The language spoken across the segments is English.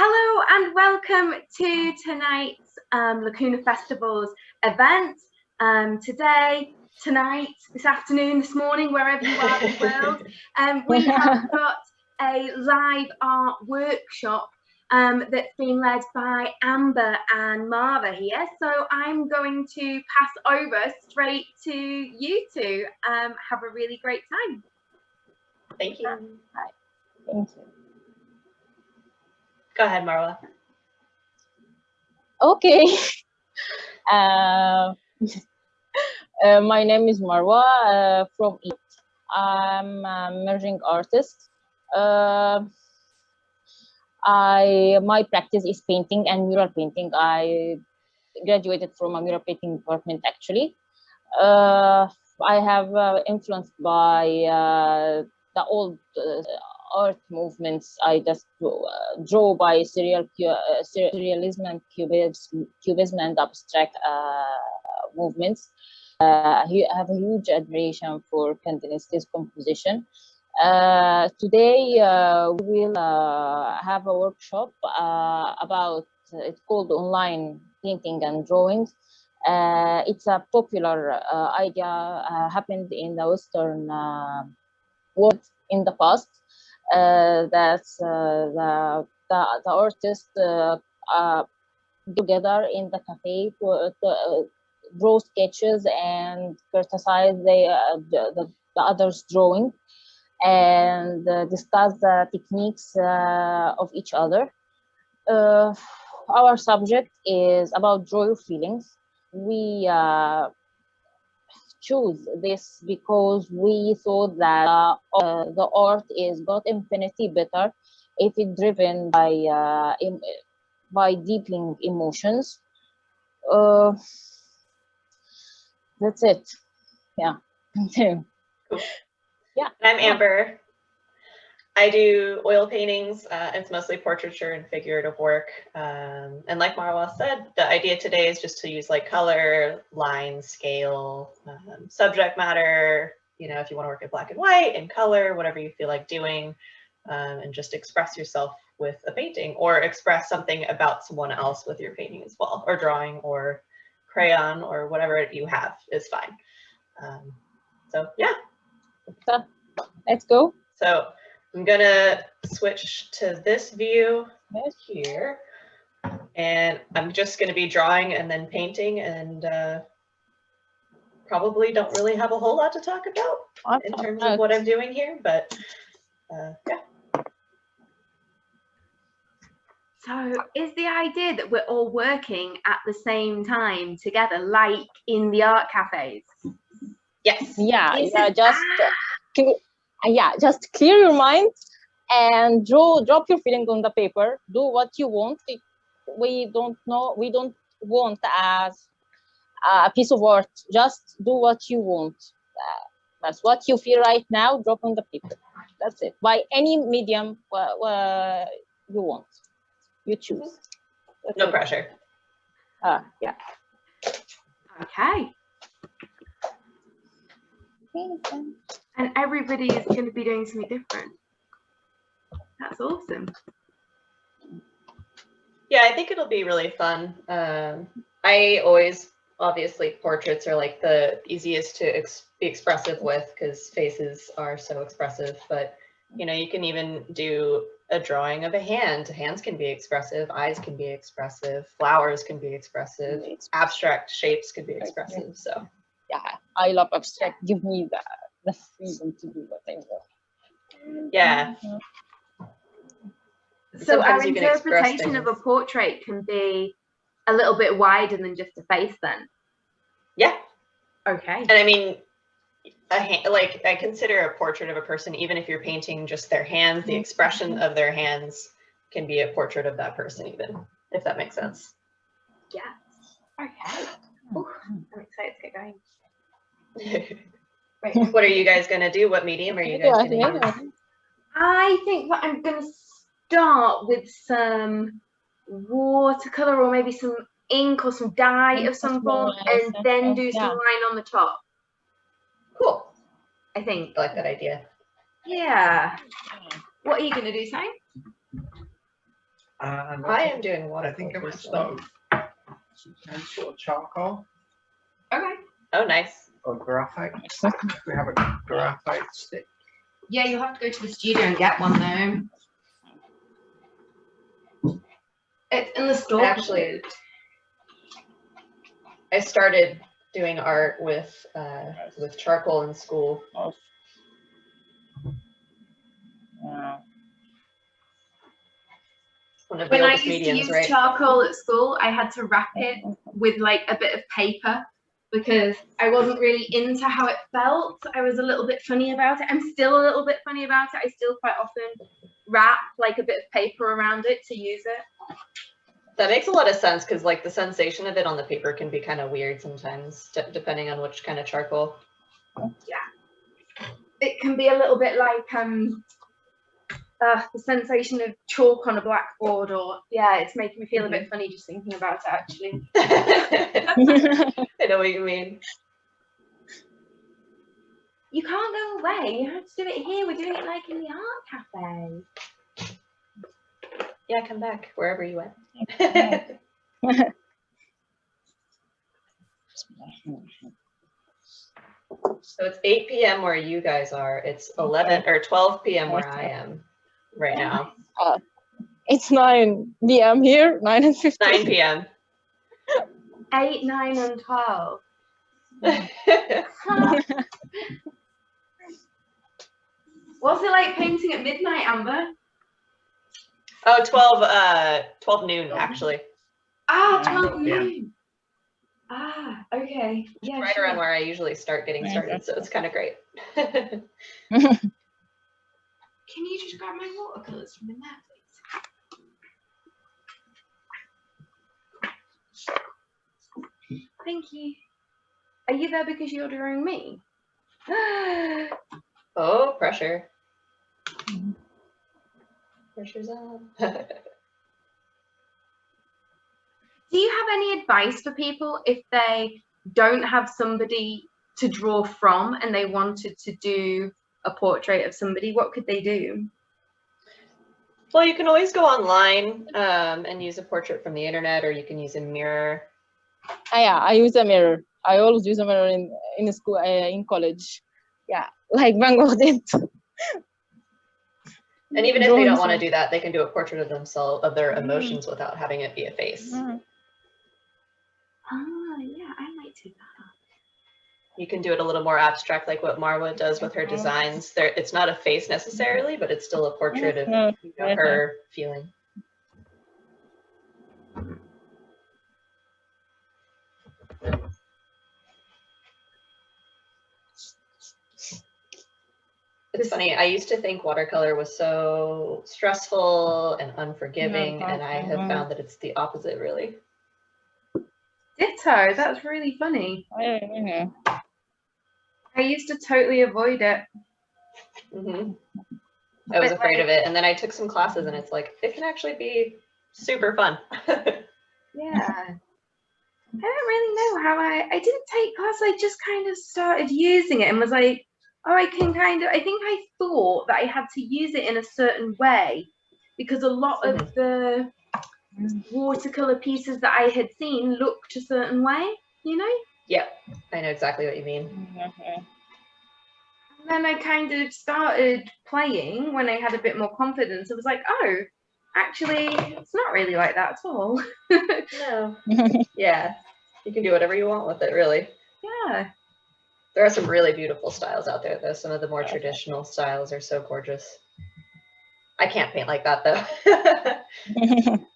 Hello and welcome to tonight's um, Lacuna Festival's event. Um, today, tonight, this afternoon, this morning, wherever you are in the world, um, we have got a live art workshop um, that's being led by Amber and Marwa here. So I'm going to pass over straight to you two. Um, have a really great time. Thank you. Hi. Thank you. Go ahead, Marwa. Okay. Uh, uh, my name is Marwa uh, from Egypt. I'm a merging artist. Uh, I my practice is painting and mural painting. I graduated from a mural painting department actually. Uh, I have uh, influenced by the old art movements. I just draw, uh, draw by serial uh, surrealism and cubism, cubism and abstract uh, movements. I have a huge admiration for Kandinsky's composition. Uh, today uh, we will uh, have a workshop about it's called online painting and drawings. it's a popular idea happened in the Western world in the past that uh, the, the, the artists uh, together in the cafe to, to draw sketches and criticize the, the, the others drawing and uh, discuss the techniques uh, of each other. Uh, our subject is about draw your feelings. We choose this because we thought that uh, the art is got infinity better if it's driven by uh, by deepening emotions. Uh, that's it. Yeah. Yeah. I'm Amber. I do oil paintings. Uh, it's mostly portraiture and figurative work. Um, and like Marwa said, the idea today is just to use like color, line, scale, um, subject matter, you know, if you want to work in black and white, in color, whatever you feel like doing, um, and just express yourself with a painting or express something about someone else with your painting as well, or drawing or crayon or whatever you have is fine. Um, so yeah. So, let's go. So I'm gonna switch to this view right here. And I'm just gonna be drawing and then painting and uh, probably don't really have a whole lot to talk about in terms of what I'm doing here, but uh, yeah. So is the idea that we're all working at the same time together, like in the art cafes? Yes. Yeah, yeah, just uh, uh, yeah, just clear your mind and draw, drop your feelings on the paper. Do what you want. We don't know, we don't want as a piece of art. Just do what you want. Uh, that's what you feel right now. Drop on the paper. That's it. By any medium uh, you want, you choose. No pressure. Uh, yeah. Okay. And everybody is going to be doing something different. That's awesome. Yeah, I think it'll be really fun. Um, I always, obviously, portraits are like the easiest to ex be expressive with because faces are so expressive. But, you know, you can even do a drawing of a hand. Hands can be expressive, eyes can be expressive, flowers can be expressive, abstract shapes can be expressive. So, yeah, I love abstract. Give me that the freedom to do what I want. Yeah. So our interpretation of a portrait can be a little bit wider than just a face then? Yeah. Okay. And I mean, a hand, like I consider a portrait of a person, even if you're painting just their hands, the expression mm-hmm. of their hands can be a portrait of that person even, if that makes sense. Yeah. Okay. Ooh, I'm excited to get going. Right. what are you guys going to do? What medium are you guys going to use? I think that I'm going to start with some watercolor or maybe some ink or some dye of some form and then do some line on the top. Cool. I think. I like that idea. Yeah. What are you going to do, Simon? And I am doing what I think I watercolor. might start with some pencil or charcoal Okay. Oh, nice. Or graphite. We have a graphite stick. Yeah, you'll have to go to the studio and get one though. It's in the store. Actually, I started doing art with uh, with charcoal in school. Of, yeah. One of the when I oldest used to use right? charcoal at school, I had to wrap it with like a bit of paper because I wasn't really into how it felt. I was a little bit funny about it. I'm still a little bit funny about it. I still quite often wrap like a bit of paper around it to use it. That makes a lot of sense because like the sensation of it on the paper can be kind of weird sometimes, de- depending on which kind of charcoal. Yeah, it can be a little bit like um uh, the sensation of chalk on a blackboard or yeah, it's making me feel a bit funny just thinking about it actually. I know what you mean. You can't go away. You have to do it here. We're doing it like in the art cafe. Yeah, come back wherever you went. so it's 8 p.m. where you guys are. It's 11 or 12 p.m. where I am right now. It's 9 p.m. here, 9 and 15. 9 p.m. Eight, nine, and twelve. What's it like painting at midnight, Amber? oh, 12, uh, 12 noon actually. Ah, Yeah. 12 Yeah. noon. Ah, okay. Yeah, right sure. around where I usually start getting started, so it's kind of great. Can you just grab my watercolors from in there, please? Thank you. Are you there because you're drawing me? oh, pressure. Pressure's up. Do you have any advice for people if they don't have somebody to draw from and they wanted to do a portrait of somebody? What could they do? well, you can always go online um, and use a portrait from the internet, or you can use a mirror. Ah, yeah, I use a mirror. I always use a mirror in in school, uh, in college. Yeah, like Van Gogh did. And even if they don't want to do that, they can do a portrait of themselves, of their emotions, without having it be a face. Mhm. Ah, yeah, I might do that. You can do it a little more abstract, like what Marwa does with her Mhm. designs. There, it's not a face necessarily, but it's still a portrait of you know, her feeling. It's funny, I used to think watercolor was so stressful and unforgiving, and I have Mhm. found that it's the opposite, really. Ditto, that's really funny. Yeah, yeah. I used to totally avoid it. hmm I was But, afraid like- of it, and then I took some classes, and it's like, it can actually be super fun. Yeah. I don't really know how I I didn't take class, I just kind of started using it and was like, oh I can kind of I think I thought that I had to use it in a certain way because a lot of the watercolor pieces that I had seen looked a certain way, you know? Yeah, I know exactly what you mean. Mhm. And then I kind of started playing when I had a bit more confidence. I was like, oh, actually, it's not really like that at all. No. Yeah, you can do whatever you want with it, really. yeah. There are some really beautiful styles out there, though. Some of the more Okay. traditional styles are so gorgeous. I can't paint like that, though.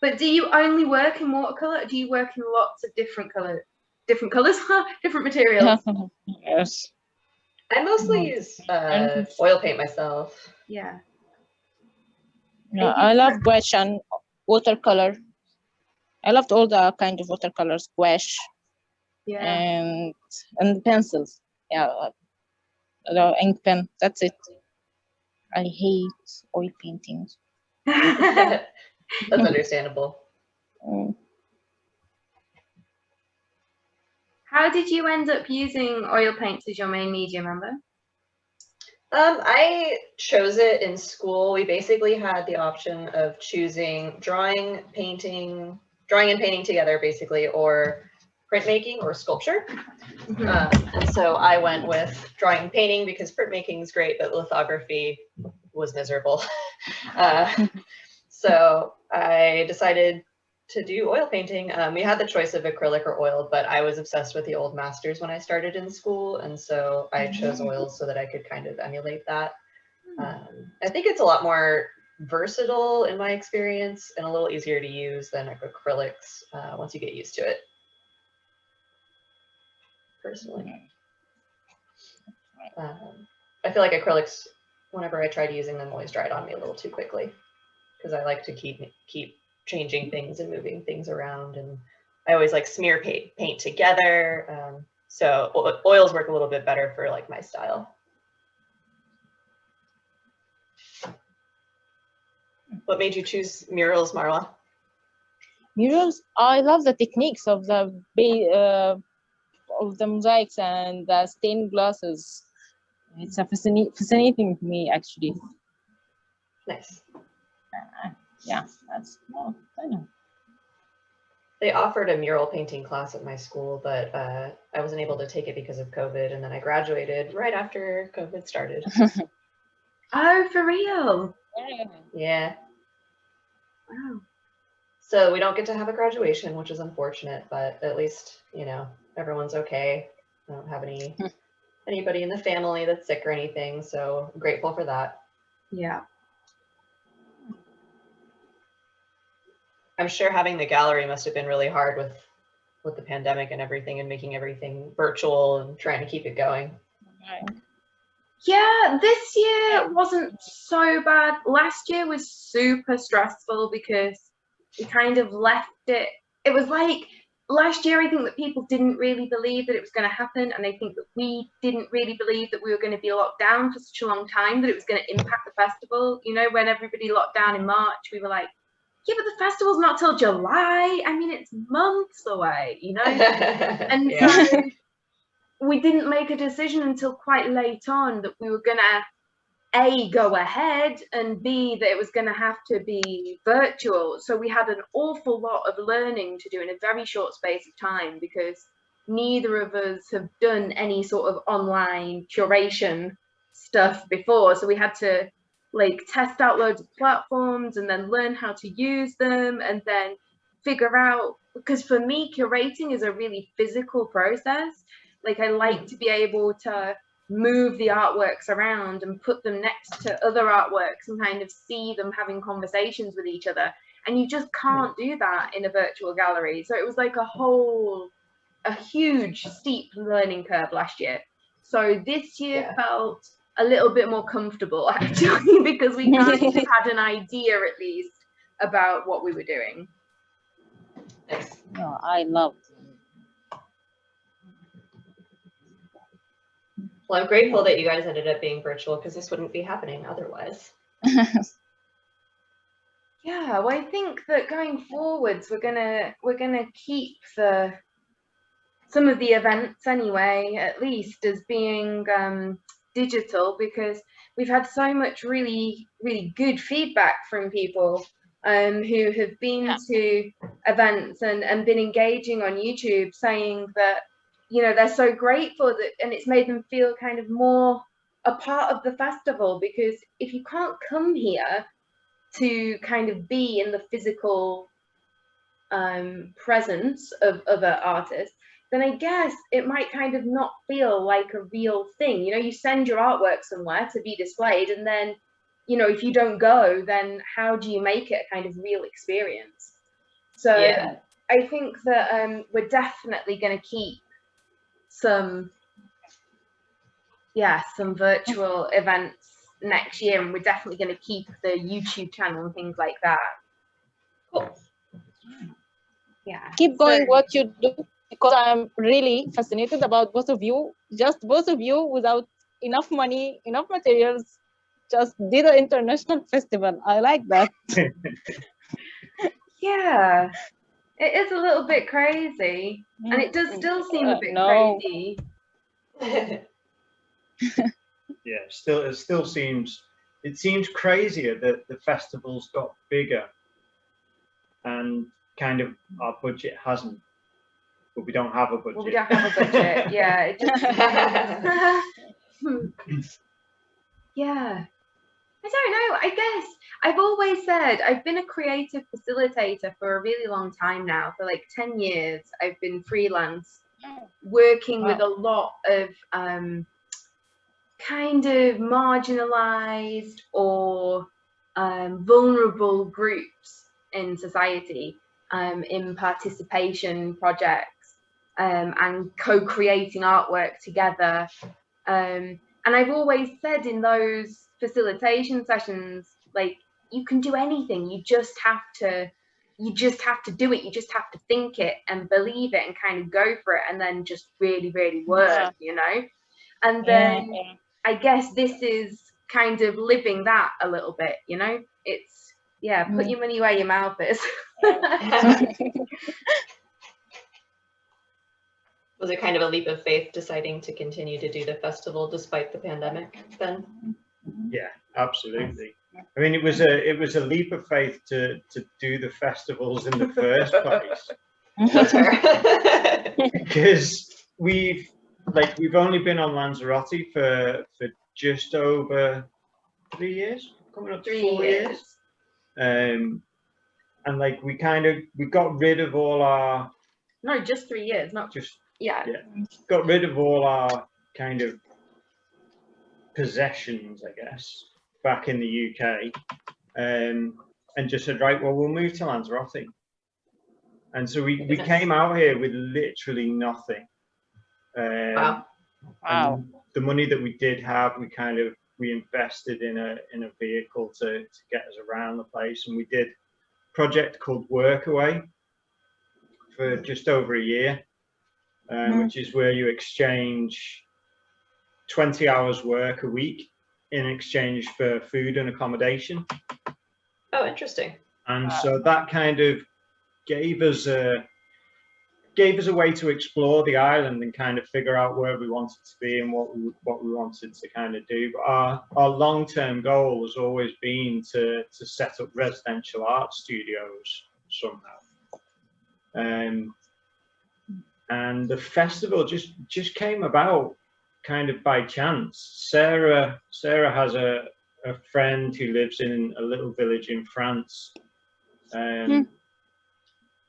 But do you only work in watercolor? Or do you work in lots of different color, different colors, different materials? yes. I mostly Mhm. use uh, oil paint myself. Yeah. Yeah, I love gouache and watercolor. I loved all the kind of watercolors, gouache Yeah. and and pencils. Yeah, uh, the ink pen. That's it. I hate oil paintings. That's understandable. Mm. How did you end up using oil paints as your main medium, Amber? Um, I chose it in school. We basically had the option of choosing drawing, painting, drawing and painting together basically, or printmaking or sculpture. Mhm. Um, and so I went with drawing and painting because printmaking is great, but lithography was miserable. Uh, so I decided to do oil painting. Um, we had the choice of acrylic or oil, but I was obsessed with the old masters when I started in school. And so I chose oils so that I could kind of emulate that. Um, I think it's a lot more versatile in my experience and a little easier to use than acrylics uh, once you get used to it. Personally. Um, I feel like acrylics, whenever I tried using them, always dried on me a little too quickly because I like to keep keep changing things and moving things around, and I always like smear paint paint together. Um, so oils work a little bit better for like my style. What made you choose murals, Marwa? Murals, I love the techniques of the uh, of the mosaics and the stained glasses. It's a fascinating, fascinating to me actually. Nice. Yeah, that's well, I know. They offered a mural painting class at my school, but uh, I wasn't able to take it because of COVID, and then I graduated right after COVID started. Oh, for real? Yeah. yeah. Wow. So we don't get to have a graduation, which is unfortunate, but at least, you know, everyone's okay. I don't have any anybody in the family that's sick or anything, so I'm grateful for that. Yeah. I'm sure having the gallery must have been really hard with with the pandemic and everything and making everything virtual and trying to keep it going. Right. Yeah, this year wasn't so bad. Last year was super stressful because we kind of left it. It was like last year, I think that people didn't really believe that it was going to happen. And I think that we didn't really believe that we were going to be locked down for such a long time, that it was going to impact the festival. You know, when everybody locked down in March, we were like, yeah, but the festival's not till July. I mean, it's months away, you know? And yeah. so we didn't make a decision until quite late on that we were gonna a go ahead and b that it was gonna have to be virtual. So we had an awful lot of learning to do in a very short space of time because neither of us have done any sort of online curation stuff before. So we had to like test out loads of platforms and then learn how to use them and then figure out because for me curating is a really physical process. Like i like mm. to be able to move the artworks around and put them next to other artworks and kind of see them having conversations with each other. And you just mm. can't do that in a virtual gallery. So it was like a whole a huge steep learning curve last year. So this year Yeah. felt a little bit more comfortable actually because we kind of had an idea at least about what we were doing Nice. No, I love. Well, I'm grateful that you guys ended up being virtual because this wouldn't be happening otherwise. Yeah, well, I think that going forwards, we're gonna we're gonna keep the some of the events anyway, at least as being um, digital because we've had so much really really good feedback from people um, who have been Yeah. to events and and been engaging on YouTube, saying that you know they're so grateful that and it's made them feel kind of more a part of the festival because if you can't come here to kind of be in the physical um, presence of other artists, then I guess it might kind of not feel like a real thing. You know, you send your artwork somewhere to be displayed, and then, you know, if you don't go, then how do you make it a kind of real experience? So Yeah. I think that um, we're definitely going to keep some, yeah, some virtual events next year, and we're definitely going to keep the YouTube channel and things like that. Cool. Yeah. Keep going So- what you do because I'm really fascinated about both of you. Just both of you without enough money, enough materials, just did an international festival. I like that. Yeah. It is a little bit crazy, and it does still seem a Uh, bit no. crazy. yeah, still it still seems it seems crazier that the festivals got bigger and kind of our budget hasn't. But we don't have a budget. Well, we don't have a budget. yeah, it just. yeah. I don't know. I guess I've always said I've been a creative facilitator for a really long time now. For like 10 years, I've been freelance, working with a lot of um, kind of marginalized or um, vulnerable groups in society um, in participation projects um, and co-creating artwork together. Um, and I've always said in those facilitation sessions, like you can do anything, you just have to you just have to do it, you just have to think it and believe it and kind of go for it and then just really, really work, yeah. you know? And then yeah, yeah. I guess this is kind of living that a little bit, you know? It's yeah, put mm. your money where your mouth is. Was it kind of a leap of faith deciding to continue to do the festival despite the pandemic then? Yeah, absolutely. I mean, it was a it was a leap of faith to to do the festivals in the first place. because we've like we've only been on Lanzarote for for just over three years, coming up to three four years. years. Um, and like we kind of we got rid of all our no, just three years, not just yeah, yeah, got rid of all our kind of possessions, I guess, back in the UK, um, and just said, right, well, we'll move to Lanzarote. And so we, we came out here with literally nothing. Um, wow. Wow. The money that we did have, we kind of we invested in a in a vehicle to, to get us around the place, and we did a project called Workaway for just over a year, um, mm. which is where you exchange 20 hours work a week in exchange for food and accommodation. Oh, interesting. And so that kind of gave us a gave us a way to explore the island and kind of figure out where we wanted to be and what we what we wanted to kind of do. But our our long term goal has always been to to set up residential art studios somehow. Um, and the festival just just came about kind of by chance. Sarah Sarah has a a friend who lives in a little village in France. Um, mm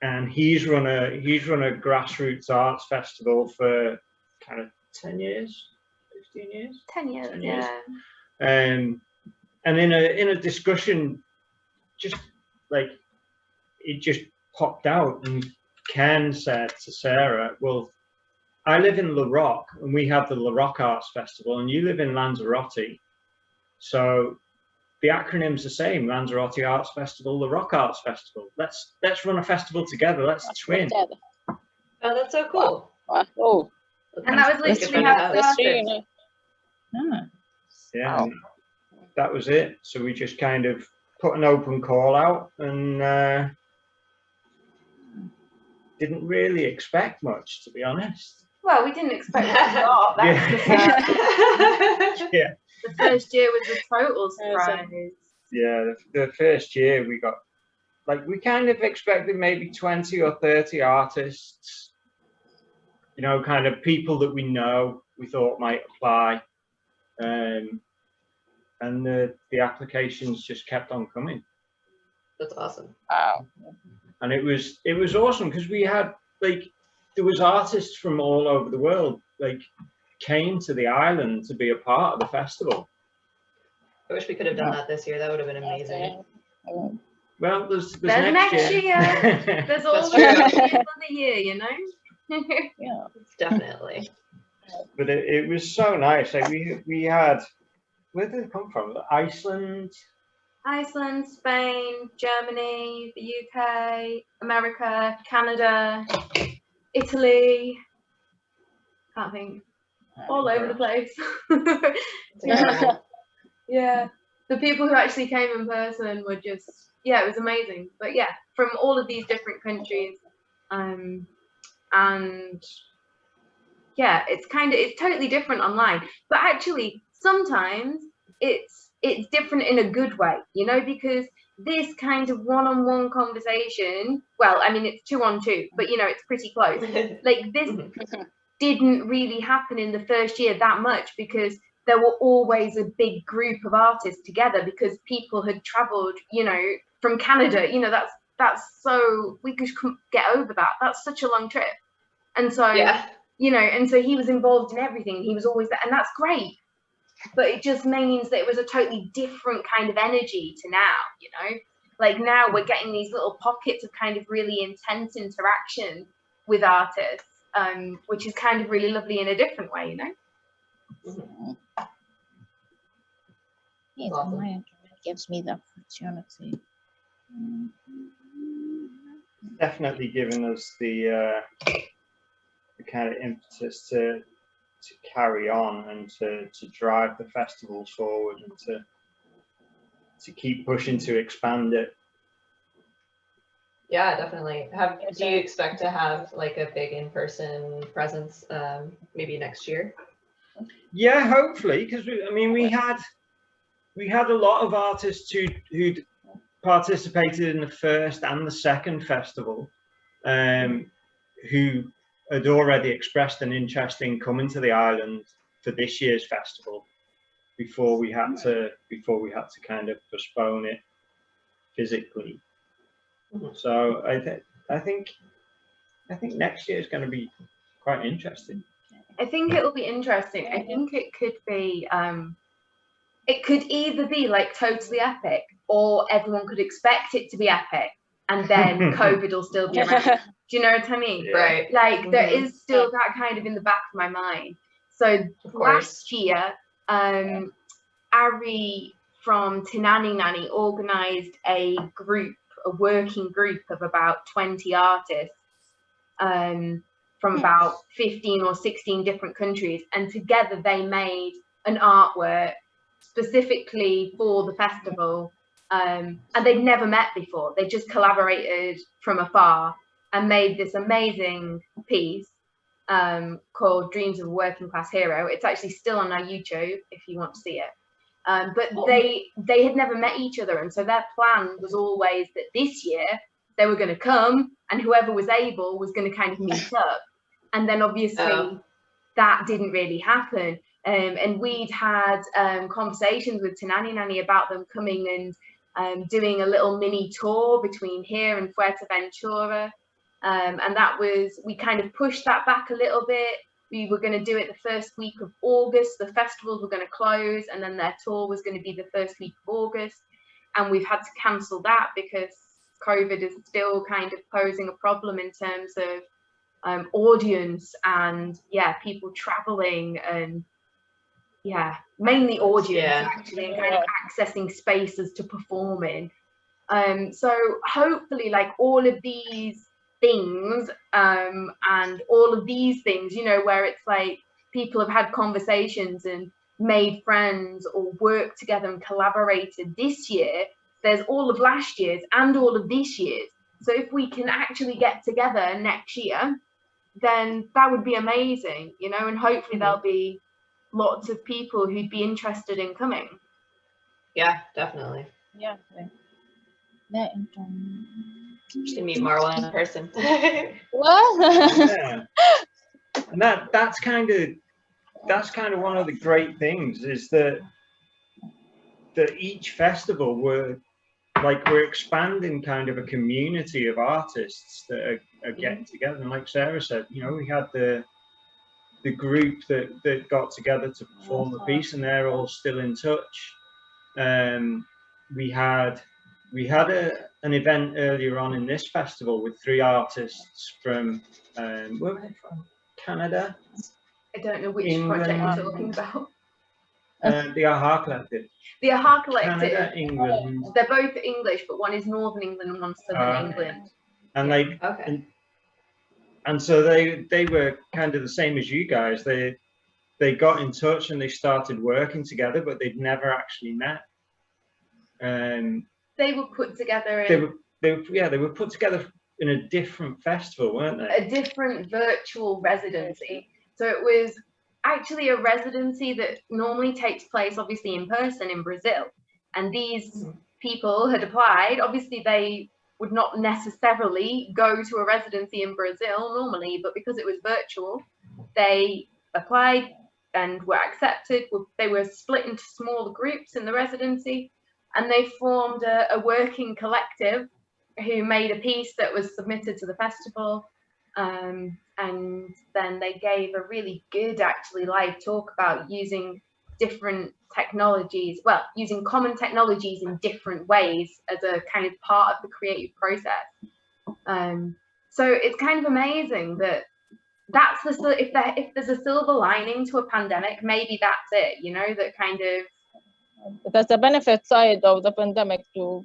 and he's run a he's run a grassroots arts festival for kind of 10 years 15 years 10 years, 10 years. yeah um and in a in a discussion just like it just popped out and ken said to sarah well i live in la roque and we have the la roque arts festival and you live in lanzarote. So the acronym's the same lanzarote arts festival the rock arts festival. Let's let's run a festival together. Let's twin. oh that's so cool. Wow. oh. And that was literally how it. Started. yeah wow. that was it. So we just kind of put an open call out and uh, didn't really expect much to be honest. Well we didn't expect a lot yeah. yeah. The first year was a total surprise. Yeah, the, the first year we got like we kind of expected maybe 20 or 30 artists you know kind of people that we know we thought might apply um, and the the applications just kept on coming. That's awesome. Wow and it was it was awesome because we had like there was artists from all over the world like came to the island to be a part of the festival. I wish we could have done that this year. That would have been amazing. Well, there's, there's, there's next, next, year. year. there's always another year, you know? yeah, definitely. But it, it was so nice. Like we we had, where did it come from? Iceland. Iceland, Spain, Germany, the UK, America, Canada, Italy. Can't think all over the place. yeah. yeah. The people who actually came in person were just, yeah, it was amazing. But yeah, from all of these different countries. Um, and yeah, it's kind of, it's totally different online. But actually, sometimes it's it's different in a good way, you know, because this kind of one-on-one conversation, well, I mean it's two on two, but you know, it's pretty close. Like this mm-hmm. didn't really happen in the first year that much because there were always a big group of artists together because people had traveled, you know, from Canada. You know, that's that's so we could get over that. That's such a long trip, and so yeah. you know, and so he was involved in everything. He was always there, and that's great. But it just means that it was a totally different kind of energy to now. You know, like now we're getting these little pockets of kind of really intense interaction with artists, um, which is kind of really lovely in a different way. You know. Mm-hmm. Yes, Awesome. my internet gives me the opportunity. Definitely given us the, uh, the kind of impetus to to carry on and to, to drive the festivals forward and to to keep pushing to expand it. Yeah, definitely. Have do you expect to have like a big in-person presence um, maybe next year? Yeah, hopefully, because I mean, we had we had a lot of artists who who'd participated in the first and the second festival, um, who had already expressed an interest in coming to the island for this year's festival before we had to before we had to kind of postpone it physically. So I think I think I think next year is going to be quite interesting. I think it'll be interesting. I think it could be um it could either be like totally epic or everyone could expect it to be epic and then COVID will still be around. Do you know what I mean? Yeah. Right. Like there Mhm. is still that kind of in the back of my mind. So last year, um Ari from Tinani Nani organized a group, a working group of about 20 artists um, from about 15 or 16 different countries. And together they made an artwork specifically for the festival. Um, and they'd never met before. They just collaborated from afar and made this amazing piece um, called Dreams of a Working Class Hero. It's actually still on our YouTube if you want to see it. Um, but they they had never met each other, and so their plan was always that this year they were going to come, and whoever was able was going to kind of meet up. And then obviously Oh. that didn't really happen. Um, and we'd had um, conversations with Tanani Nani about them coming and um, doing a little mini tour between here and Fuerteventura. Um, and that was, we kind of pushed that back a little bit. We were going to do it the first week of August. The festivals were going to close, and then their tour was going to be the first week of August. And we've had to cancel that because COVID is still kind of posing a problem in terms of um, audience and, yeah, people traveling and, yeah, mainly audience Yeah. actually, and kind of accessing spaces to perform in. Um, so hopefully, like all of these things um, and all of these things, you know, where it's like people have had conversations and made friends or worked together and collaborated this year. There's all of last year's and all of this year's. So if we can actually get together next year, then that would be amazing, you know, and hopefully there'll be lots of people who'd be interested in coming. Yeah, definitely. Yeah. okay. The. To meet Marwa in person. What? yeah. And that that's kind of that's kind of one of the great things is that that each festival we're like we're expanding kind of a community of artists that are, are mm-hmm. getting together and like sarah said you know we had the the group that that got together to perform the piece and they're all still in touch um we had we had a, an event earlier on in this festival with three artists from um where were they from canada I don't know which England. project you're talking about. uh, the aha collective The Aha Collective. canada england They're both English, but one is Northern England and one's Southern Ah. England. and they okay. and so they they were kind of the same as you guys they they got in touch and they started working together but they'd never actually met um They were put together in they were they were yeah they were put together in a different festival weren't they a different virtual residency. So it was actually a residency that normally takes place obviously in person in Brazil. And these Mhm. people had applied. Obviously, they would not necessarily go to a residency in Brazil normally, but because it was virtual, they applied and were accepted. They were split into smaller groups in the residency, and they formed a, a working collective who made a piece that was submitted to the festival. Um, and then they gave a really good, actually, live talk about using different technologies, well, using common technologies in different ways as a kind of part of the creative process. Um, so it's kind of amazing that that's the if there if there's a silver lining to a pandemic, maybe that's it. You know, that kind of that's the benefit side of the pandemic to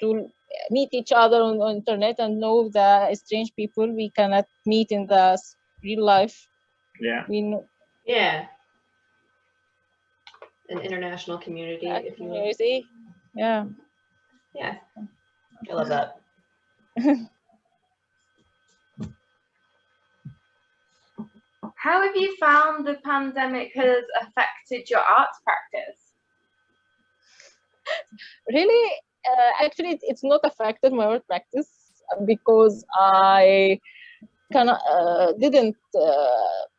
to meet each other on, the internet and know the strange people we cannot meet in the real life. Yeah. We know Yeah. An international community, if you you see? Yeah. Yeah. I love that. how have you found the pandemic has affected your arts practice? really uh, actually it's not affected my art practice uh, because i kind of uh, didn't uh, par-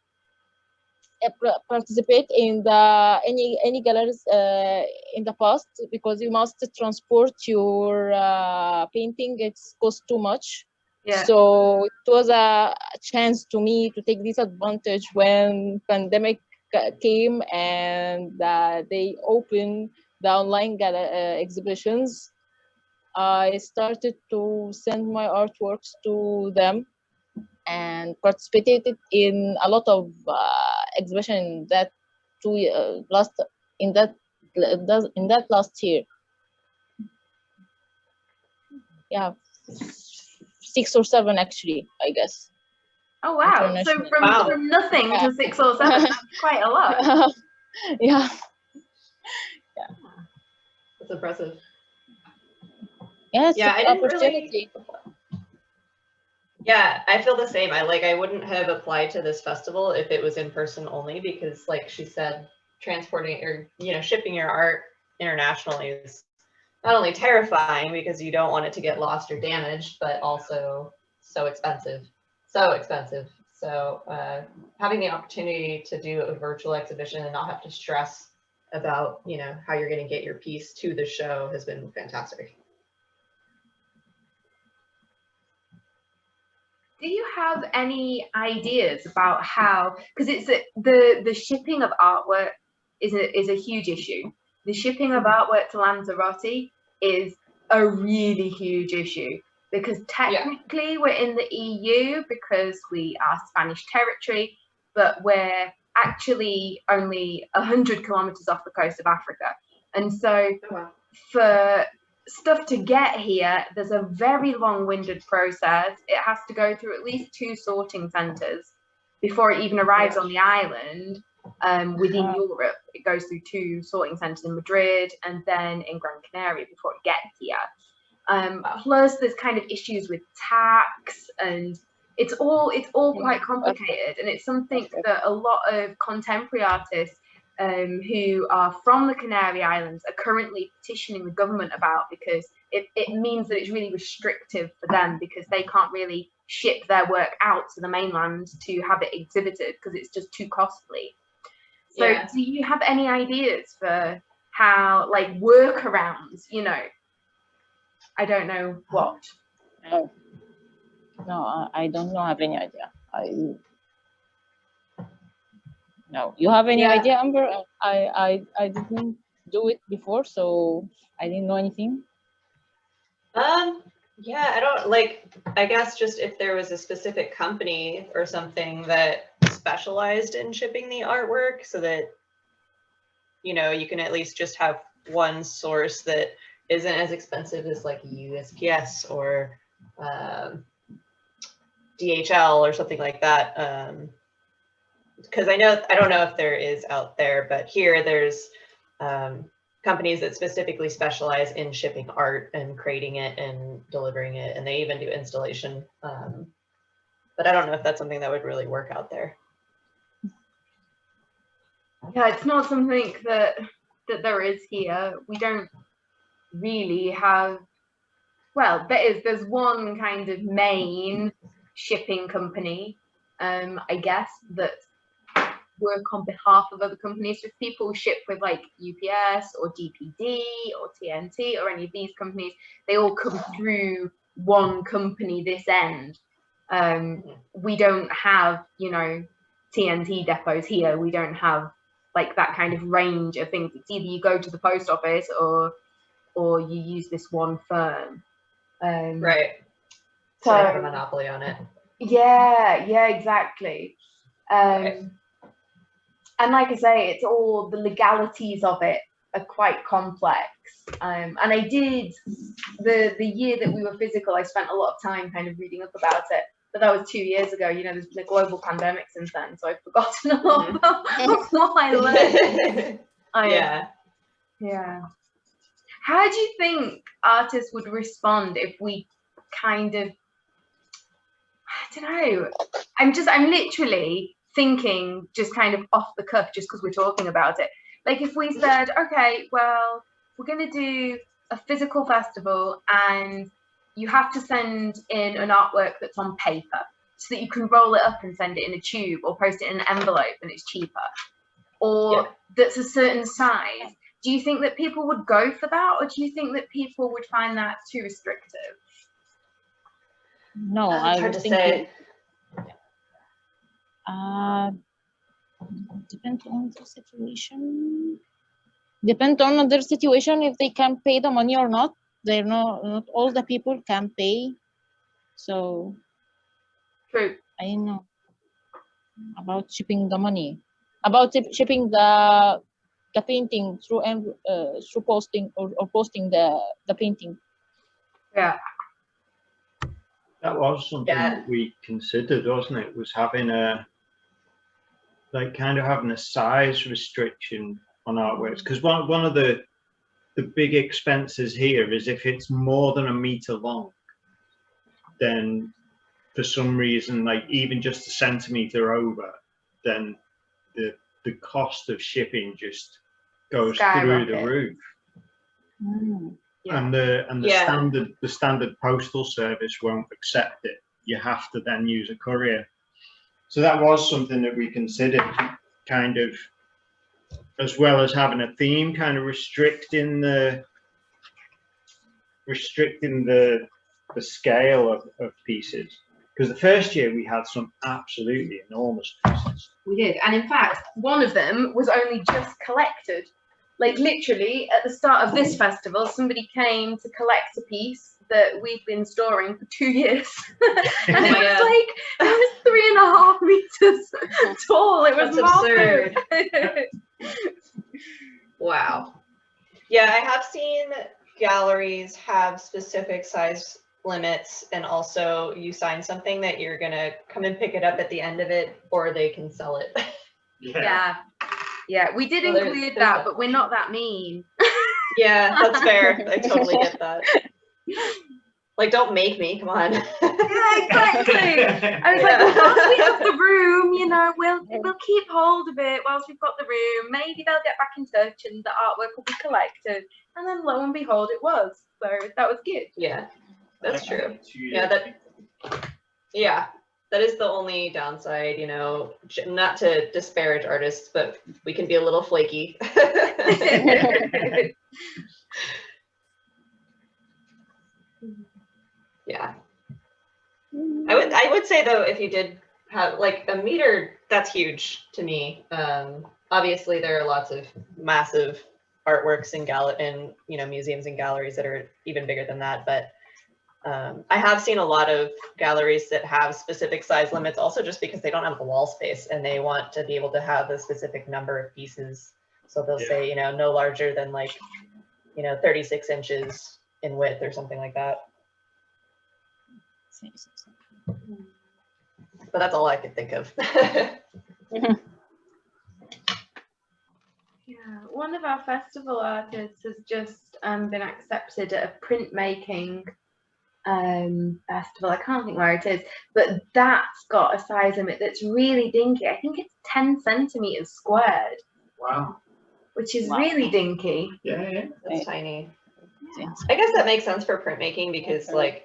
participate in the any any galleries uh, in the past because you must transport your uh, painting it's cost too much Yeah. so it was a chance to me to take this advantage when pandemic came and uh, they opened the online uh, exhibitions. I started to send my artworks to them and participated in a lot of exhibition that two uh, last in that in that last year. Yeah, six or seven actually, I guess. Oh wow! So from Wow. from nothing to six or seven, that's quite a lot. yeah. Yeah. That's impressive. Yeah, it's Yeah, an I didn't really- opportunity. Yeah, I feel the same. I like I wouldn't have applied to this festival if it was in person only because like she said, transporting or you know, shipping your art internationally is not only terrifying because you don't want it to get lost or damaged, but also so expensive. So expensive. So uh, having the opportunity to do a virtual exhibition and not have to stress about, you know, how you're going to get your piece to the show has been fantastic. Do you have any ideas about how? Because it's a, the the shipping of artwork is a is a huge issue. The shipping of mm-hmm. artwork to Lanzarote is a really huge issue because technically we're in the EU because we are Spanish territory, but we're actually only 100 kilometers off the coast of Africa. And so Oh, for stuff to get here, there's a very long-winded process. It has to go through at least two sorting centres before it even arrives on the island. Um, within. Europe, it goes through two sorting centres in Madrid and then in Gran Canaria before it gets here. Um, Plus, there's kind of issues with tax and it's all it's all quite complicated, and it's something that a lot of contemporary artists um, who are from the Canary Islands are currently petitioning the government about because it, it means that it's really restrictive for them because they can't really ship their work out to the mainland to have it exhibited because it's just too costly. So, Yeah. do you have any ideas for how, like, workarounds? You know, I don't know what. No, no, I- I don't know. Have any idea. I no. You have any Yeah. idea, Amber? I I I didn't do it before, so I didn't know anything. Um, yeah, I don't like, I guess just if there was a specific company or something that specialized in shipping the artwork so that, you know, you can at least just have one source that isn't as expensive as like USPS or um, DHL or something like that. Um, because I know, I don't know if there is out there, but here there's um, companies that specifically specialize in shipping art and creating it and delivering it, and they even do installation. Um, but I don't know if that's something that would really work out there. Yeah, it's not something that that there is here. We don't really have. Well, there is. There's one kind of main shipping company, um, I guess that work on behalf of other companies. If people ship with like UPS or DPD or TNT or any of these companies, they all come through one company this end. Um, we don't have, you know, TNT depots here. We don't have like that kind of range of things. It's either you go to the post office or or you use this one firm. Um, right. So, so have a monopoly on it. Yeah, yeah, exactly. Um, right. And like I say, it's all the legalities of it are quite complex. Um, and I did the the year that we were physical, I spent a lot of time kind of reading up about it. But that was two years ago. You know, there's been a global pandemic since then, so I've forgotten a lot mm-hmm. about what I learned. I, yeah. Yeah. How do you think artists would respond if we kind of I don't know. I'm just I'm literally thinking just kind of off the cuff just because we're talking about it. Like if we said, okay, well, we're gonna do a physical festival and you have to send in an artwork that's on paper so that you can roll it up and send it in a tube or post it in an envelope and it's cheaper or yeah. that's a certain size do you think that people would go for that or do you think that people would find that too restrictive no i would think say. Uh, depends on the situation. Depend on their situation if they can pay the money or not. They're not not all the people can pay. So true. I know about shipping the money. About shipping the the painting through uh, through posting or, or posting the the painting. Yeah. That was something yeah. that we considered wasn't it was having a like kind of having a size restriction on artworks because one, one of the the big expenses here is if it's more than a meter long, then for some reason, like even just a centimeter over, then the the cost of shipping just goes through the roof. Mm, yeah. And the and the yeah. standard the standard postal service won't accept it. You have to then use a courier. So that was something that we considered kind of as well as having a theme, kind of restricting the restricting the the scale of, of pieces. Because the first year we had some absolutely enormous pieces. We did, and in fact, one of them was only just collected. Like literally at the start of this festival, somebody came to collect a piece that we've been storing for two years. and it was God. like it was three and a half meters tall. It was That's absurd. wow. Yeah, I have seen galleries have specific size limits and also you sign something that you're gonna come and pick it up at the end of it or they can sell it. Yeah. Yeah, yeah we did well, include there's, that, but we're not that mean. yeah, that's fair. I totally get that. Like, don't make me. Come on. yeah, exactly. I was yeah. like, well, once we have the room, you know, we'll we'll keep hold of it whilst we've got the room. Maybe they'll get back in touch and the artwork will be collected. And then lo and behold, it was. So that was good. Yeah, that's true. Yeah, that. Yeah, that is the only downside. You know, not to disparage artists, but we can be a little flaky. Yeah. I would say though if you did have like a meter, that's huge to me. Um, obviously there are lots of massive artworks in gal in you know museums and galleries that are even bigger than that, but um, I have seen a lot of galleries that have specific size limits also just because they don't have the wall space and they want to be able to have a specific number of pieces. So they'll yeah. say, you know, no larger than like, you know, 36 inches in width or something like that. But that's all I could think of. yeah, one of our festival artists has just um, been accepted at a printmaking um, festival. I can't think where it is, but that's got a size limit that's really dinky. I think it's 10 centimeters squared. Wow. which is Wow. really dinky. Yeah, yeah. That's Right. tiny. Yeah. I guess that makes sense for printmaking because Okay. like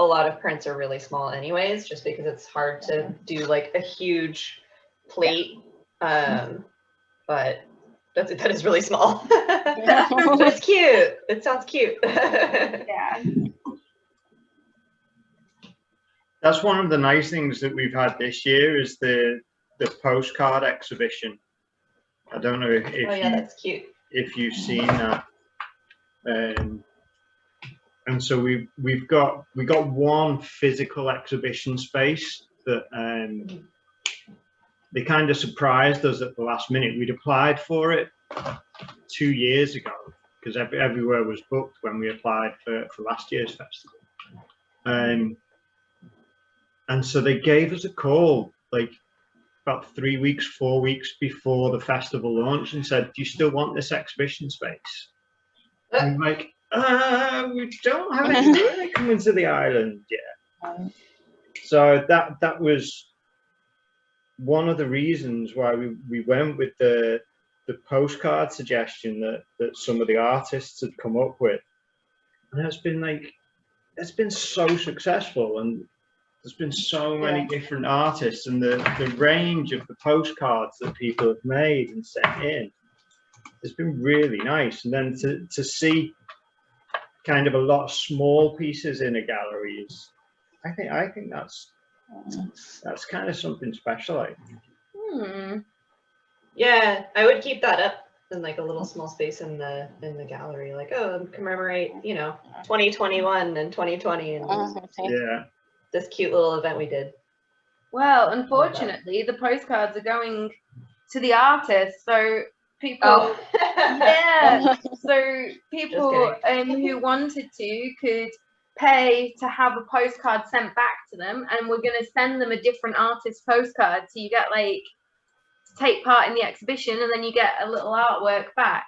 a lot of prints are really small anyways, just because it's hard to do like a huge plate. Um, but that's that is really small. but it's cute. It sounds cute. Yeah. That's one of the nice things that we've had this year is the the postcard exhibition. I don't know if, if oh yeah, you that's cute. if you've seen that. Um, and so we've we've got we got one physical exhibition space that um, they kind of surprised us at the last minute. We'd applied for it two years ago because every, everywhere was booked when we applied for, for last year's festival. Um, and so they gave us a call like about three weeks, four weeks before the festival launch and said, Do you still want this exhibition space? And like, uh, we don't have any coming to the island yet. So that that was one of the reasons why we, we went with the the postcard suggestion that that some of the artists had come up with. And it's been like it's been so successful and there's been so many different artists and the, the range of the postcards that people have made and sent in it's been really nice and then to, to see kind of a lot of small pieces in a gallery is i think i think that's that's kind of something special I think. Hmm. Yeah, I would keep that up in like a little small space in the in the gallery, like oh, commemorate, you know, 2021 and 2020 and yeah this cute little event we did. Well, unfortunately, the postcards are going to the artists, so people. Oh, Yeah. So people um, who wanted to could pay to have a postcard sent back to them, and we're going to send them a different artist postcard. So you get like to take part in the exhibition, and then you get a little artwork back.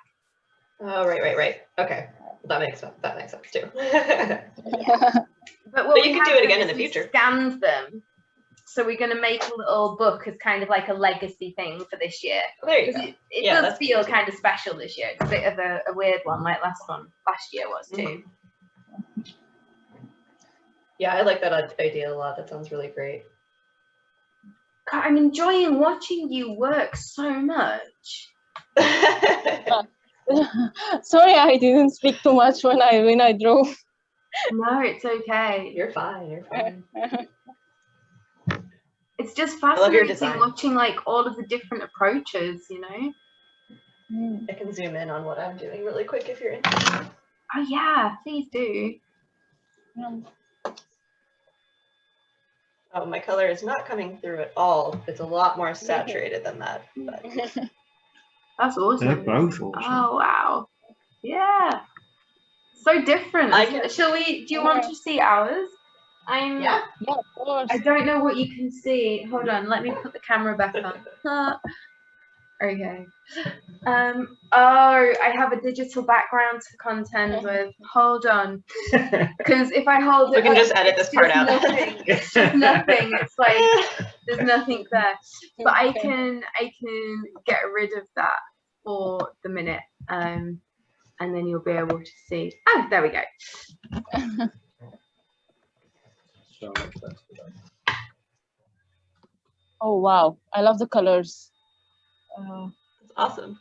Oh, right, right, right. Okay, that makes sense. That makes sense too. But, what But you could do it again in the future. Scanned them. So we're going to make a little book as kind of like a legacy thing for this year. Oh, there you 'Cause go. It, it Yeah, does feel kind of special this year. It's a bit of a, a weird one, like last one, last year was mm-hmm. too. Yeah, I like that idea a lot. That sounds really great. God, I'm enjoying watching you work so much. Sorry, I didn't speak too much when I when I drove. No, it's okay. You're fine. You're fine. It's just fascinating watching like all of the different approaches, you know? Mm. I can zoom in on what I'm doing really quick if you're interested. Oh yeah, please do. Um, Oh, my color is not coming through at all. It's a lot more saturated than that. But That's they're both awesome Oh wow. Yeah. So different. I can- Shall we do you want to see ours? I'm yeah. yeah, of course. I don't know what you can see. Hold on, let me put the camera back on. okay. Um oh I have a digital background to contend with. Hold on. Because if I hold We it can up, just edit this part out. Nothing. It's just nothing. It's like there's nothing there. But I can I can get rid of that for the minute. Um and then you'll be able to see. Oh, there we go. So much better. Oh wow, I love the colors. Uh, It's awesome.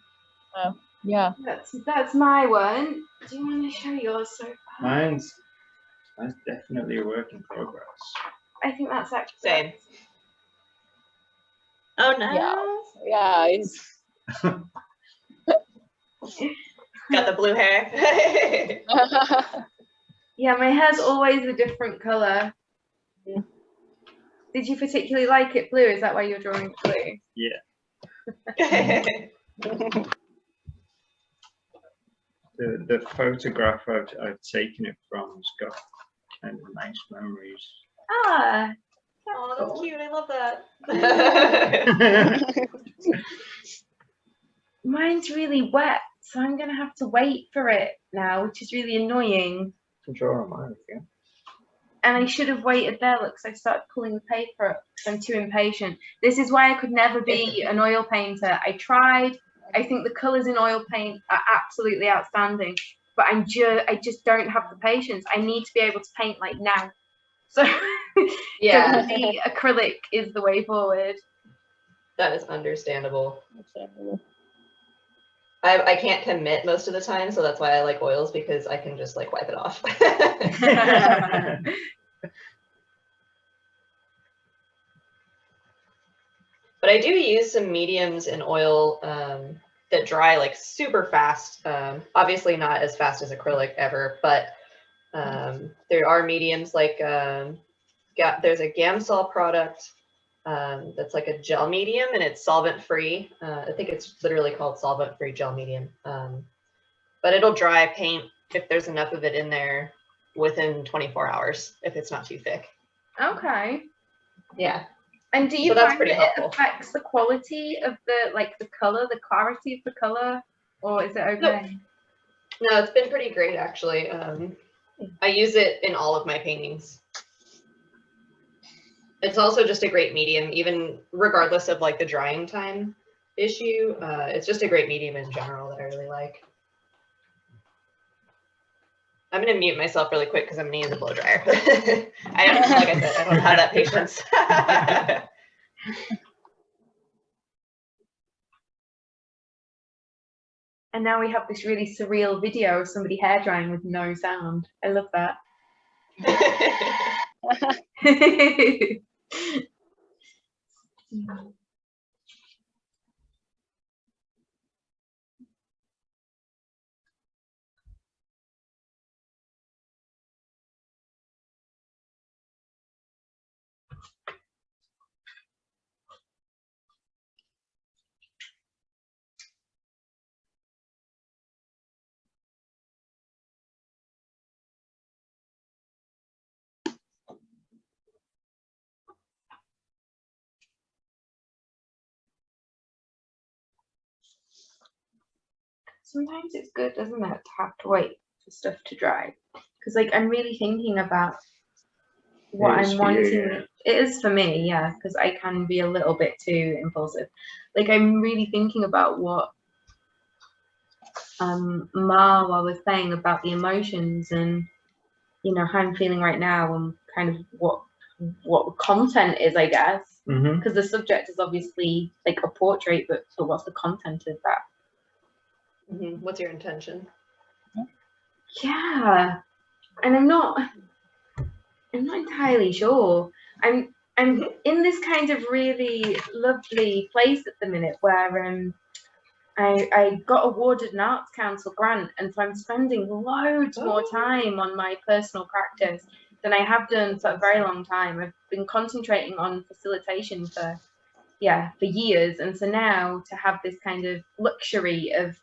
yeah. That's that's my one. Do you want to show yours so far? mine's mine's definitely a work in progress I think that's actually Same. Oh, nice. Yeah, it's Got the blue hair. Yeah, my hair's always a different color. Yeah. Did you particularly like it blue? Is that why you're drawing it blue? the the photograph I've, I've taken it from has got kind of nice memories Ah, oh, that's cute. I love that. mine's really wet, so I'm gonna have to wait for it now, which is really annoying. can draw on mine again And I should have waited there. Look, 'cause I started pulling the paper up 'cause I'm too impatient. This is why I could never be an oil painter. I tried I think the colors in oil paint are absolutely outstanding, but I'm just I just don't have the patience. I need to be able to paint like now. So Yeah, the acrylic is the way forward. that is understandable. I, I can't commit most of the time, so that's why I like oils because I can just like wipe it off. but I do use some mediums in oil um, that dry like super fast. Um, obviously not as fast as acrylic ever, but um, there are mediums like um, there's a Gamsol product um, that's like a gel medium and it's solvent free. Uh, I think it's literally called solvent free gel medium. Um, but it'll dry paint if there's enough of it in there within 24 hours if it's not too thick. Okay. Yeah. And do you So that's find pretty that it helpful. affects the quality of the like the color, the clarity of the color, or is it okay? No, it's been pretty great actually. Um, I use it in all of my paintings. It's also just a great medium, even regardless of like the drying time issue. Uh, it's just a great medium in general that I really like. I'm gonna mute myself really quick because I'm gonna use a blow dryer. I don't, like I said, I don't have that patience. And now we have this really surreal video of somebody hair drying with no sound. I love that. うん。Sometimes it's good, doesn't it, to have to wait for stuff to dry? Because like I'm really thinking about what I'm for you, wanting. It is for me, yeah, because I can be a little bit too impulsive. Like I'm really thinking about what um Marwa was saying about the emotions and you know how I'm feeling right now and kind of what what content is, I guess. hmm Because the subject is obviously like a portrait, but but what's the content of that? Mhm. What's your intention? Yeah, and I'm not. I'm not entirely sure. I'm. I'm in this kind of really lovely place at the minute where um, I I got awarded an Arts Council grant, and so I'm spending loads more Oh. time on my personal practice than I have done for a very long time. I've been concentrating on facilitation for yeah for years, and so now to have this kind of luxury of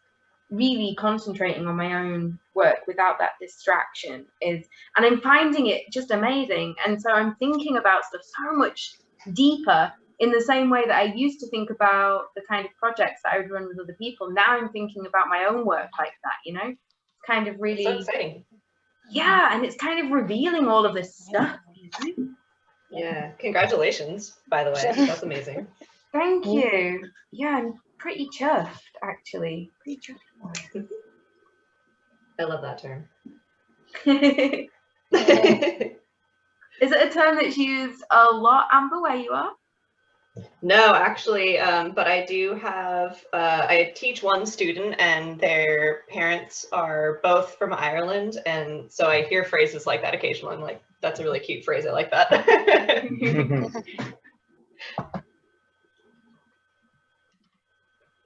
really concentrating on my own work without that distraction is and i'm finding it just amazing and so i'm thinking about stuff so much deeper in the same way that i used to think about the kind of projects that i would run with other people now i'm thinking about my own work like that you know kind of really So exciting. yeah and it's kind of revealing all of this stuff? Yeah. Congratulations, by the way. That's amazing. thank you yeah pretty chuffed actually pretty chuffed I love that term. is it a term that's used a lot amber where you are No, actually, um, but I do have, uh, I teach one student and their parents are both from Ireland. And so I hear phrases like that occasionally. I'm like, that's a really cute phrase. I like that.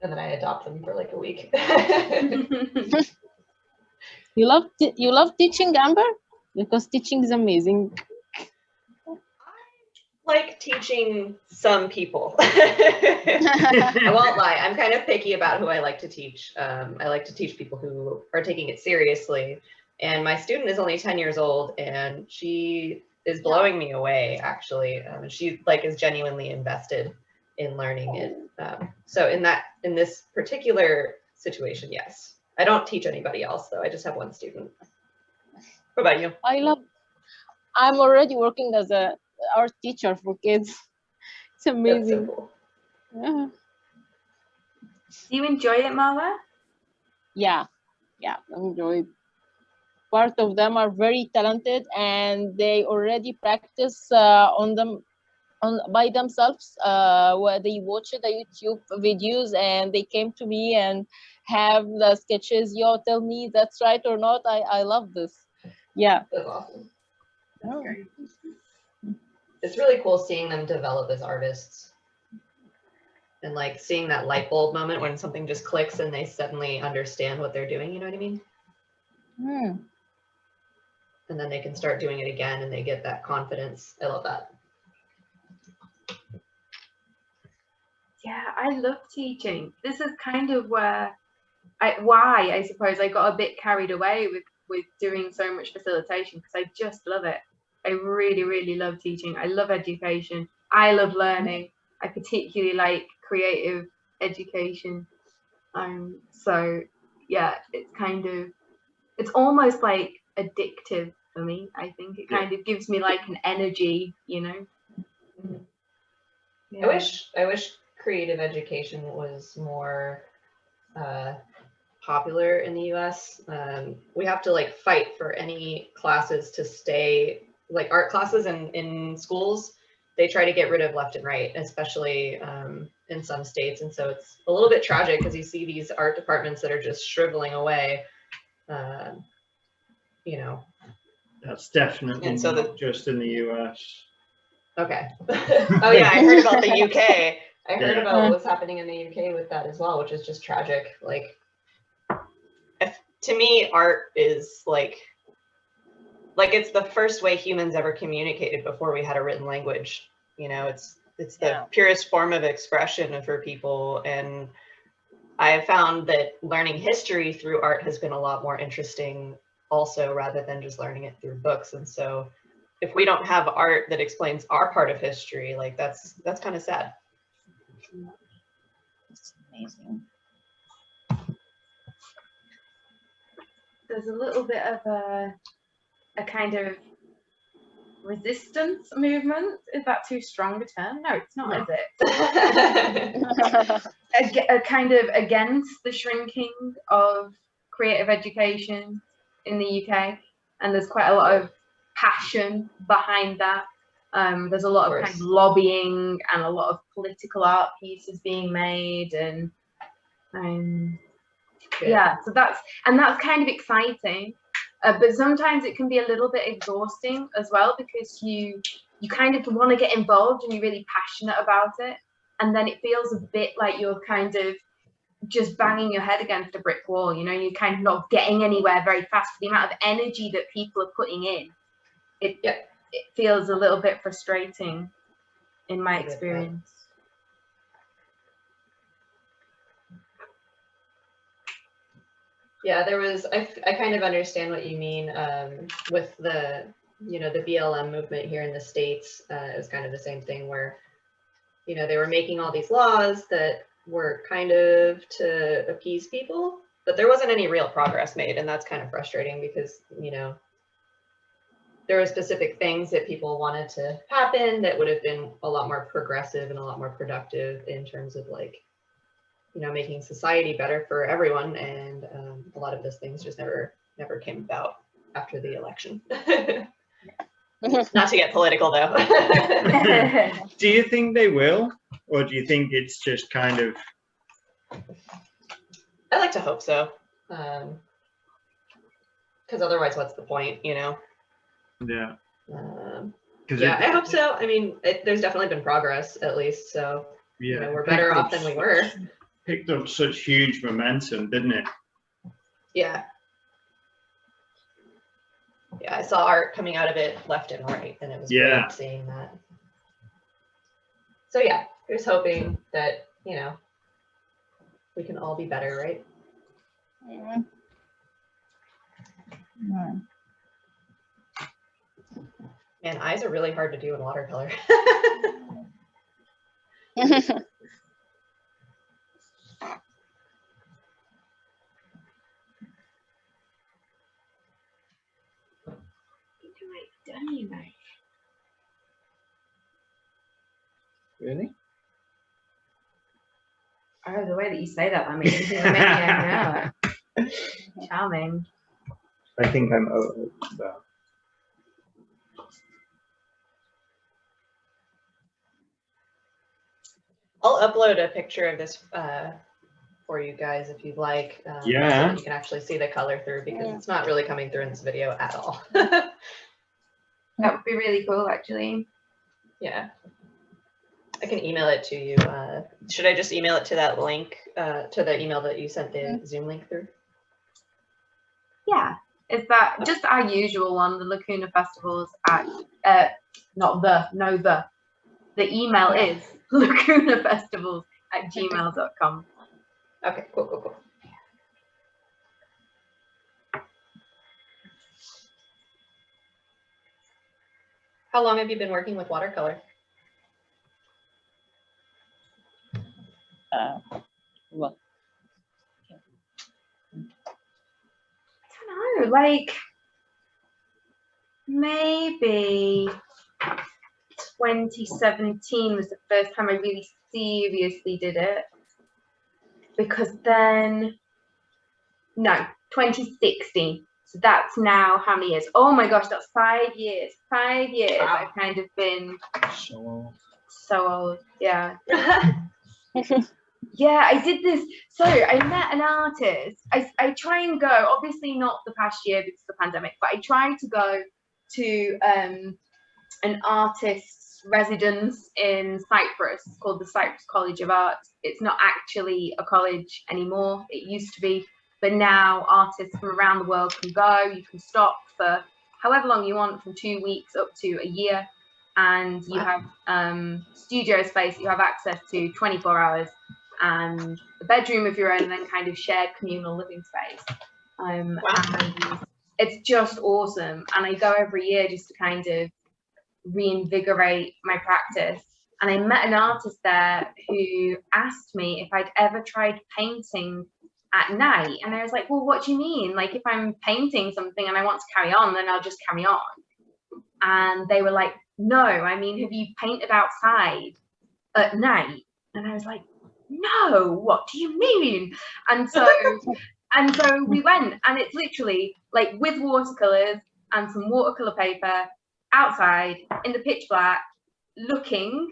and then I adopt them for like a week. You love you love teaching, Amber, because teaching is amazing. I like teaching some people. I won't lie. I'm kind of picky about who I like to teach. Um, I like to teach people who are taking it seriously. And my student is only 10 years old and she is blowing me away actually. Um, she like is genuinely invested in learning it. Um, so in that, in this particular situation, yes. I don't teach anybody else though. I just have one student. What about you? I love. I'm already working as a art teacher for kids. It's That's so amazing. cool. Yeah. Do you enjoy it, Marwa? Yeah, yeah, I enjoyed. Part of them are very talented and they already practice uh, on them on by themselves uh, where they watch the YouTube videos and they came to me and have the sketches. Yo, tell me that's right or not. I, I love this. Yeah. That's awesome. Oh. It's really cool seeing them develop as artists. And like seeing that light bulb moment when something just clicks and they suddenly understand what they're doing, you know what I mean? Hmm. And then they can start doing it again and they get that confidence. I love that. Yeah, I love teaching. This is kind of where I why I suppose I got a bit carried away with with doing so much facilitation because I just love it. I really, really love teaching. I love education. I love learning. I particularly like creative education. Um, so yeah, it's kind of it's almost like addictive for me. I think it Yeah. kind of gives me like an energy, you know. Mhm. Yeah. I wish I wish creative education was more uh, popular in the U.S. Um, we have to like fight for any classes to stay like art classes in in schools. They try to get rid of left and right, especially um, in some states, and so it's a little bit tragic because you see these art departments that are just shriveling away. Um, you know, That's definitely And so the- just in the US. okay. Oh yeah, I heard about the UK. I heard Yeah. about what's happening in the UK with that as well, which is just tragic. Like, to me, art is like like it's the first way humans ever communicated before we had a written language. You know, it's it's the Yeah. purest form of expression for people and I have found that learning history through art has been a lot more interesting also rather than just learning it through books and so if we don't have art that explains our part of history like that's that's kind of sad It's amazing. there's a little bit of a a kind of resistance movement. Is that too strong a term? No, it's not, No. is it? A, a kind of against the shrinking of creative education in the UK, and there's quite a lot of passion behind that. Um, there's a lot of, Of kind of lobbying and a lot of political art pieces being made, and um, yeah so that's and that's kind of exciting. Uh, but sometimes it can be a little bit exhausting as well because you you kind of want to get involved and you're really passionate about it. And then it feels a bit like you're kind of just banging your head against a brick wall you know you're kind of not getting anywhere very fast for the amount of energy that people are putting in. It Yeah. It feels a little bit frustrating in my I get that. experience Yeah, there was, I, I kind of understand what you mean um, with the, you know, the BLM movement here in the States. Uh, it was kind of the same thing where, you know, they were making all these laws that were kind of to appease people, but there wasn't any real progress made and that's kind of frustrating because you know, there were specific things that people wanted to happen that would have been a lot more progressive and a lot more productive in terms of like, you know, making society better for everyone. And um, a lot of those things just never, never came about after the election. not to get political though Do you think they will? Or do you think it's just kind of, i like to hope so Um, because otherwise, what's the point? you know yeah. Um, 'cause yeah, it- I hope so. I mean, it, there's definitely been progress at least. So, Yeah. you know, we're better off than we were. Picked up such huge momentum, didn't it? Yeah. yeah i saw art coming out of it left and right and it was Yeah. great seeing that. So yeah, here's hoping that, you know, we can all be better, right? Mm. Mm. Man eyes are really hard to do in watercolor know. Really? Oh, the way that you say that, I mean, you're making it now. Charming. I think I'm over I'll upload a picture of this uh, for you guys if you'd like. um, Yeah. that You can actually see the color through because Yeah. it's not really coming through in this video at all. That would be really cool, actually. yeah. I can email it to you. Uh, should I just email it to that link, uh, to the email that you sent the Zoom link through? Yeah. Is that just our usual one, the Lacuna Festivals at, uh, not the, no, the. The email is lacunafestivals at gmail.com. Okay, cool, cool, cool. How long have you been working with watercolor? Uh, well, I don't know, like maybe 2017 was the first time I really seriously did it. Because then, no, 2016. So that's now how many years? Oh my gosh, that's five years. Five years Wow. I've kind of been So so old. Yeah. Yeah, I did this. So I met an artist. I, I try and go, obviously not the past year because of the pandemic, but I try to go to um, an artist's residence in Cyprus called the Cyprus College of Art. It's not actually a college anymore. It used to be, but now artists from around the world can go. You can stop for however long you want, from two weeks up to a year. And you Wow. have um, studio space you have access to 24 hours and a bedroom of your own, and then kind of shared communal living space. Um, Wow. and it's just awesome. And I go every year just to kind of reinvigorate my practice. And I met an artist there who asked me if I'd ever tried painting at night. And I was like, well, what do you mean? Like, if I'm painting something and I want to carry on, then I'll just carry on. And they were like, no, I mean, have you painted outside at night? And I was like, no, what do you mean? And so, and so we went, and it's literally like with watercolors and some watercolor paper outside in the pitch black, looking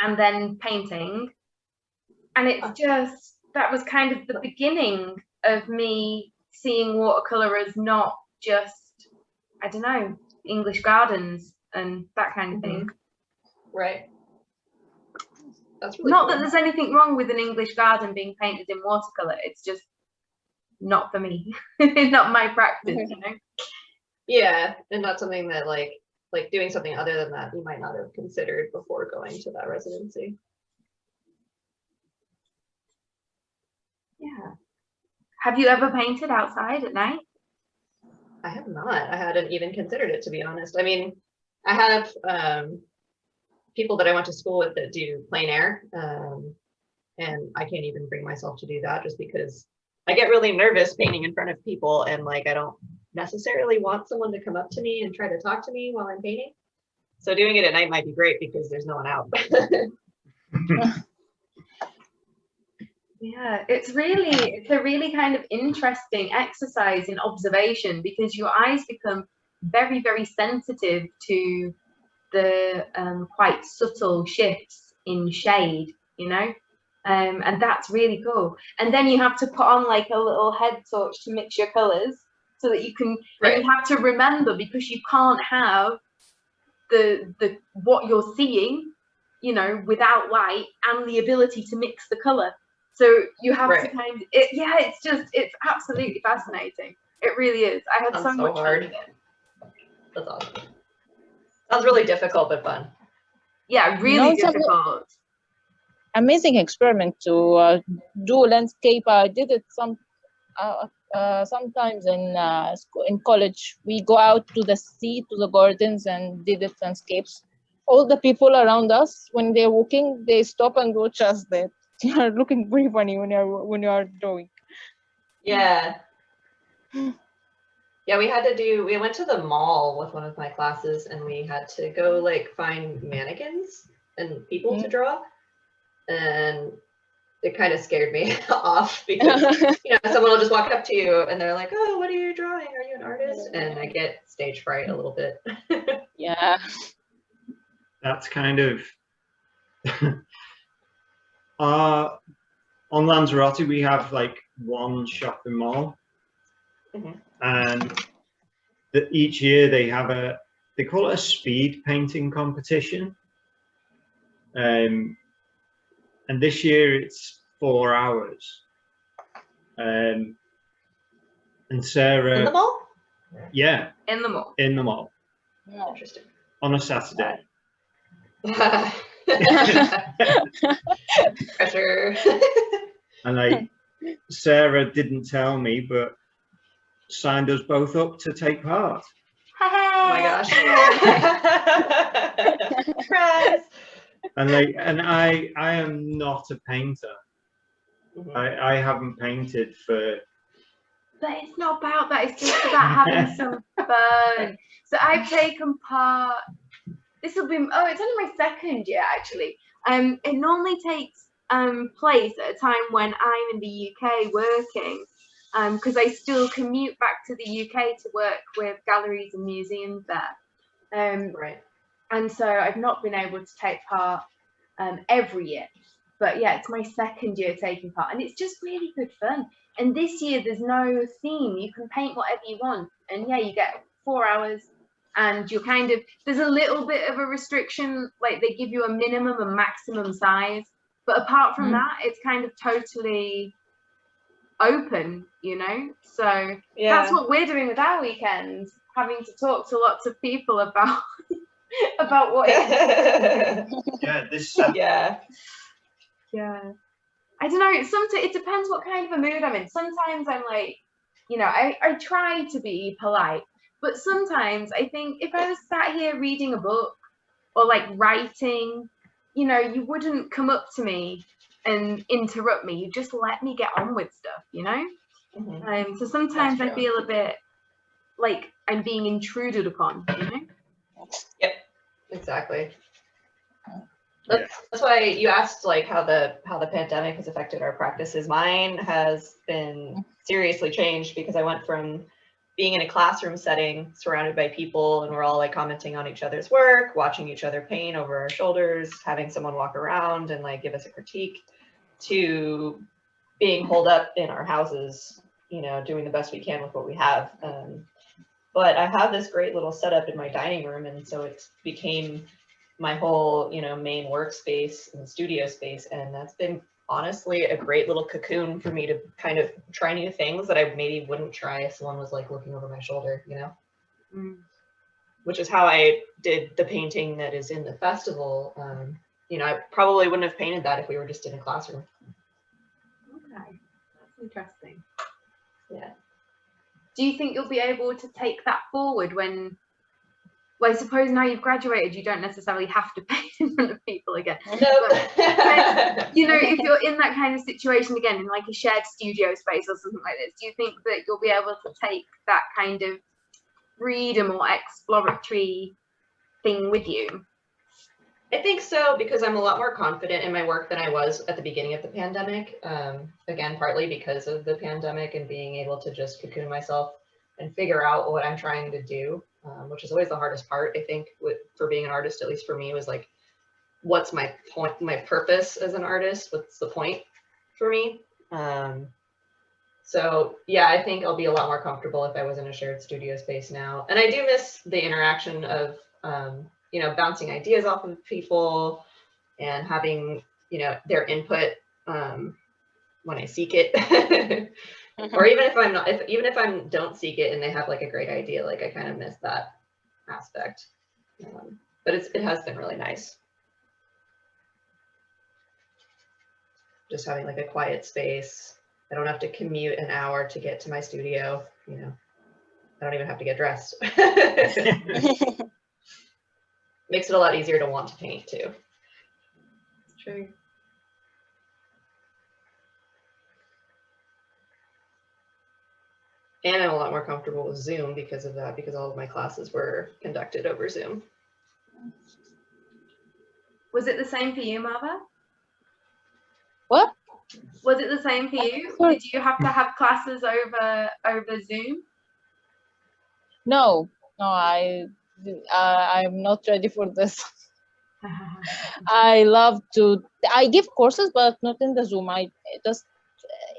and then painting. And it's ah. just that was kind of the beginning of me seeing watercolor as not just, I don't know, English gardens and that kind of mm-hmm. thing. Right. That's really Not cool. that there's anything wrong with an English garden being painted in watercolor. It's just not for me. it's not my practice, you know. Yeah, and not something that like like doing something other than that you might not have considered before going to that residency. Yeah. Have you ever painted outside at night? I have not. I hadn't even considered it to be honest. I mean, I have um people that I went to school with that do plein air. Um and I can't even bring myself to do that just because I get really nervous painting in front of people and like I don't necessarily want someone to come up to me and try to talk to me while I'm painting. So doing it at night might be great because there's no one out. Yeah, it's really it's a really kind of interesting exercise in observation because your eyes become very very sensitive to the um, quite subtle shifts in shade, you know, um, and that's really cool. And then you have to put on like a little head torch to mix your colors so that you can. Right. you have to remember because you can't have the the what you're seeing, you know, without light and the ability to mix the color. So you have to kind of, it, yeah, it's just, it's absolutely fascinating. It really is. I had so Sounds so much fun hard. with it. That's awesome. Sounds really difficult but fun. Yeah, really it's a- difficult. amazing experiment to uh, do landscape. I did it some uh, uh, sometimes in uh, in college. We go out to the sea, to the gardens, and did it landscapes. All the people around us, when they're walking, they stop and watch us. That they are looking very funny when you're when you are drawing. Yeah. Yeah, we had to do, we went to the mall with one of my classes and we had to go like find mannequins and people to draw. And it kind of scared me off because you know someone will just walk up to you and they're like, "Oh, what are you drawing? Are you an artist?" And I get stage fright a little bit. yeah. That's kind of uh on Lanzarote we have like one shopping mall Mhm. and the, each year they have a they call it a speed painting competition um and this year it's four hours um and sarah In the mall? yeah In the mall. in the mall Interesting. on a saturday Pressure. and like sarah didn't tell me but signed us both up to take part oh my gosh. Surprise. And like and i i am not a painter i i haven't painted for But it's not about that. It's just about having some fun. So I've taken part. This will be. Oh, it's only my second year actually. Um, it normally takes um place at a time when I'm in the UK working, um, because I still commute back to the UK to work with galleries and museums there. Um, Right. And so I've not been able to take part um, every year. But yeah, it's my second year taking part, and it's just really good fun. And this year, there's no theme; you can paint whatever you want, and yeah, you get four hours, and you're kind of there's a little bit of a restriction, like they give you a minimum and maximum size, but apart from Mm. that, it's kind of totally open, you know. So Yeah. that's what we're doing with our weekends, having to talk to lots of people about about what yeah this yeah. Yeah. I don't know. Sometimes it depends what kind of a mood I'm in. Sometimes I'm like, you know, I, I try to be polite, but sometimes I think if I was sat here reading a book or like writing, you know, you wouldn't come up to me and interrupt me. You just let me get on with stuff, you know? Mhm. Um, so sometimes I feel a bit like I'm being intruded upon, you know? Yep, exactly. That's, that's why you asked like how the how the pandemic has affected our practices. Mine has been seriously changed because I went from being in a classroom setting surrounded by people and we're all like commenting on each other's work, watching each other paint over our shoulders, having someone walk around and like give us a critique to being holed up in our houses, you know, doing the best we can with what we have. Um, but I have this great little setup in my dining room, and so it became my whole, you know, main workspace and studio space, and that's been honestly a great little cocoon for me to kind of try new things that I maybe wouldn't try if someone was like looking over my shoulder, you know, Mm. which is how I did the painting that is in the festival. Um, you know, I probably wouldn't have painted that if we were just in a classroom. Okay. That's interesting. Yeah. Do you think you'll be able to take that forward when well i suppose now you've graduated you don't necessarily have to paint in front of people again Nope. you know if you're in that kind of situation again in like a shared studio space or something like this do you think that you'll be able to take that kind of freedom or exploratory thing with you I think so because I'm a lot more confident in my work than I was at the beginning of the pandemic. Um, again, partly because of the pandemic and being able to just cocoon myself and figure out what I'm trying to do, um, which is always the hardest part. I think with, for being an artist, at least for me, was like, what's my point, my purpose as an artist? What's the point for me? Um, so yeah, I think I'll be a lot more comfortable if I was in a shared studio space now. And I do miss the interaction of um, you know, bouncing ideas off of people and having, you know, their input um, when I seek it. or even if I'm not, if, even if I don't seek it and they have like a great idea, like I kind of miss that aspect. Um, but it's, it has been really nice. Just having like a quiet space. I don't have to commute an hour to get to my studio, you know. I don't even have to get dressed. Makes it a lot easier to want to paint too. true And I'm a lot more comfortable with Zoom because of that, because all of my classes were conducted over Zoom. was it the same for you Marwa what? Was it the same for you? Did you have to have classes over over Zoom? No, no, I, uh, I'm not ready for this. I love to, I give courses, but not in the Zoom. I just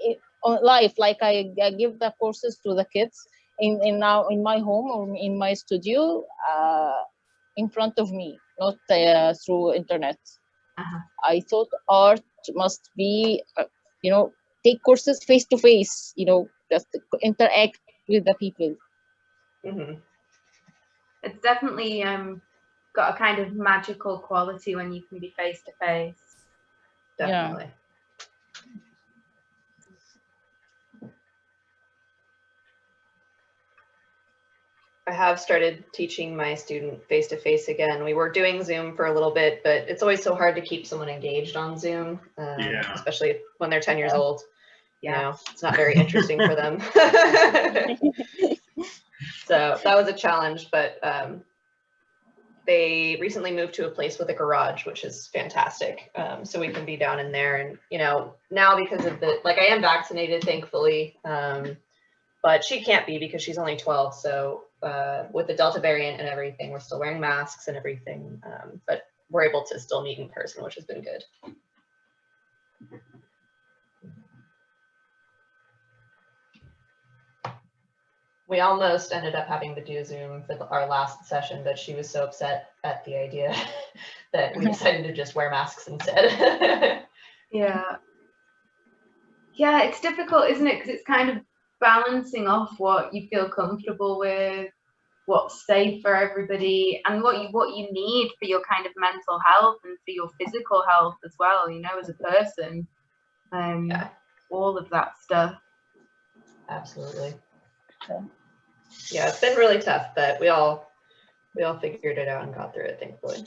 it- on live, like I, I give the courses to the kids in, in now in my home or in my studio, uh, in front of me, not uh, through internet. Uh-huh. I thought art must be, uh, you know, take courses face to face, you know, just interact with the people. hmm it's definitely um, got a kind of magical quality when you can be face to face. Yeah. Definitely. I have started teaching my student face to face again. We were doing Zoom for a little bit, but it's always so hard to keep someone engaged on Zoom, um, Yeah. especially when they're 10 years Yeah. old. You Yeah. know, it's not very interesting for them. so that was a challenge, but um, they recently moved to a place with a garage, which is fantastic. Um, so we can be down in there, and you know, now because of the like, I am vaccinated, thankfully, um, but she can't be because she's only 12. So uh, with the Delta variant and everything, we're still wearing masks and everything, um, but we're able to still meet in person, which has been good. We almost ended up having to do Zoom for the, our last session, but she was so upset at the idea that we decided to just wear masks instead. Yeah. Yeah, it's difficult, isn't it? Because it's kind of balancing off what you feel comfortable with, what's safe for everybody, and what you what you need for your kind of mental health and for your physical health as well. You know, as a person, um, Yeah. all of that stuff. Absolutely. Okay. Yeah, it's been really tough, but we all we all figured it out and got through it, thankfully.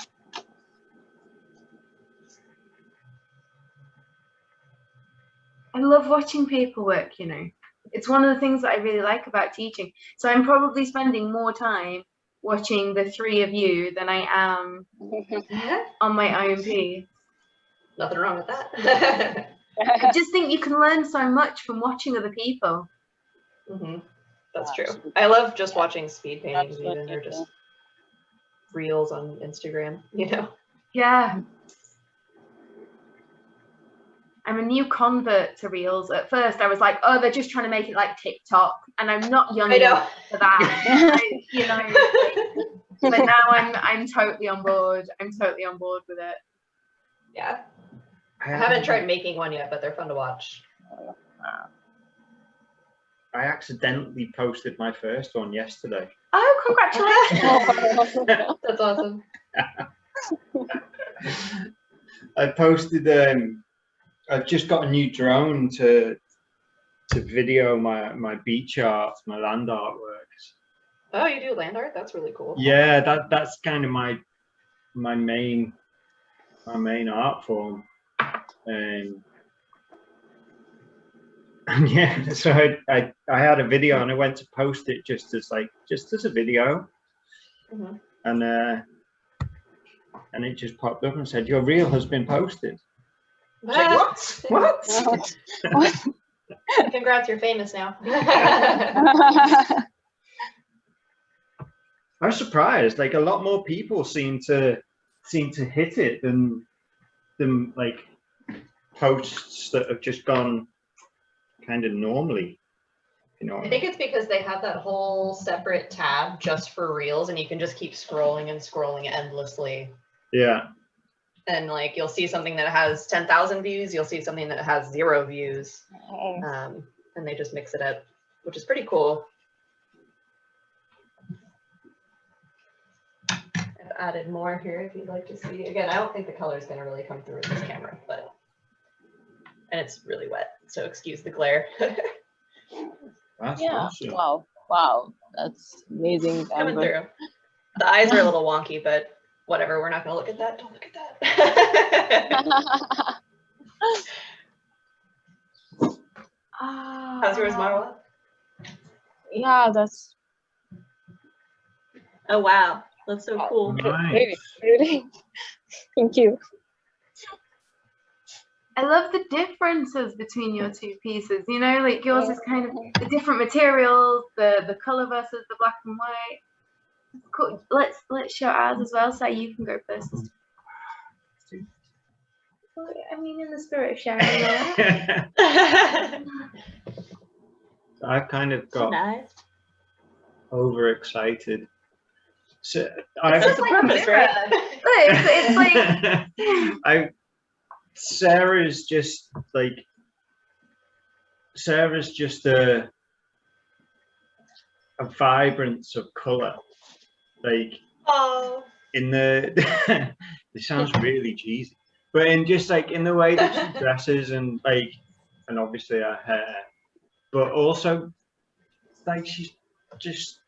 I love watching people work, you know. It's one of the things that I really like about teaching. So I'm probably spending more time watching the three of you than I am on my own piece. Nothing wrong with that. I just think you can learn so much from watching other people. hmm That's uh, true. I love just watching speed paintings even or just reels on Instagram, you know. Yeah. I'm a new convert to Reels. At first, I was like, oh, they're just trying to make it like TikTok. And I'm not young enough for that. I, you know, but now I'm I'm totally on board. I'm totally on board with it. Yeah. I haven't tried making one yet, but they're fun to watch. Oh, I accidentally posted my first one yesterday. Oh, congratulations. That's awesome. I posted um I've just got a new drone to to video my my beach art, my land artworks. Oh, you do land art? That's really cool. Yeah, that that's kind of my my main my main art form. Um, and yeah, so I, I I had a video and I went to post it just as like just as a video, Mhm. and uh, and it just popped up and said your reel has been posted. I was like, what? What? Congrats, you're famous now. I was surprised. Like a lot more people seem to seem to hit it than than like posts that have just gone kind of normally. You know. I think it's because they have that whole separate tab just for reels and you can just keep scrolling and scrolling endlessly. Yeah. And like you'll see something that has 10,000 views, you'll see something that has zero views. Um, and they just mix it up, which is pretty cool. I've added more here if you'd like to see. Again, I don't think the color is going to really come through with this camera, but and it's really wet, so excuse the glare. That's yeah. awesome. Wow. Wow. That's amazing. Coming Amber. through. The eyes are a little wonky, but whatever. We're not going to look at that. Don't look at that. How's yours, Marwa? yeah, that's Oh wow, that's so cool. really, Nice. Thank you. I love the differences between your two pieces. You know, like yours is kind of the different materials, the the color versus the black and white. Cool. Let's let's show ours as well. So you can go first. Mm-hmm. I mean, in the spirit of sharing. yeah. I've kind of got nice. overexcited. So It's I've, just like a purpose, right? Look, it's, it's like I Sarah's just like Sarah's just a a vibrance of color. Like Oh. in the this sounds really cheesy. But in just like in the way that she dresses and like and obviously her hair. But also like she's just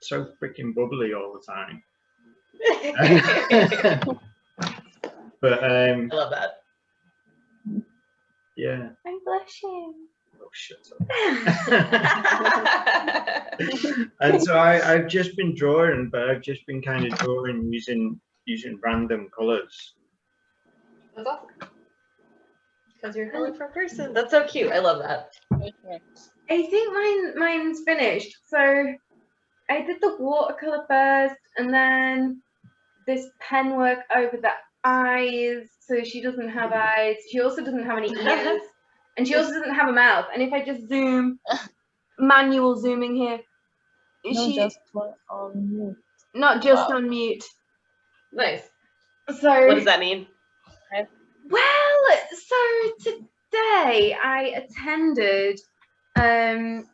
so freaking bubbly all the time. but um I love that. Yeah. I'm blushing. Oh shut up. and so I, I've just been drawing, but I've just been kind of drawing using using random colours. That's awesome. Because you're a colorful person. That's so cute. I love that. I think mine mine's finished. So I did the watercolor first, and then this pen work over the eyes. So she doesn't have eyes. She also doesn't have any ears, and she also doesn't have a mouth. And if I just zoom, manual zooming here, No, she just on mute. not just Wow. on mute. Nice. So What does that mean? Well, so today I attended um,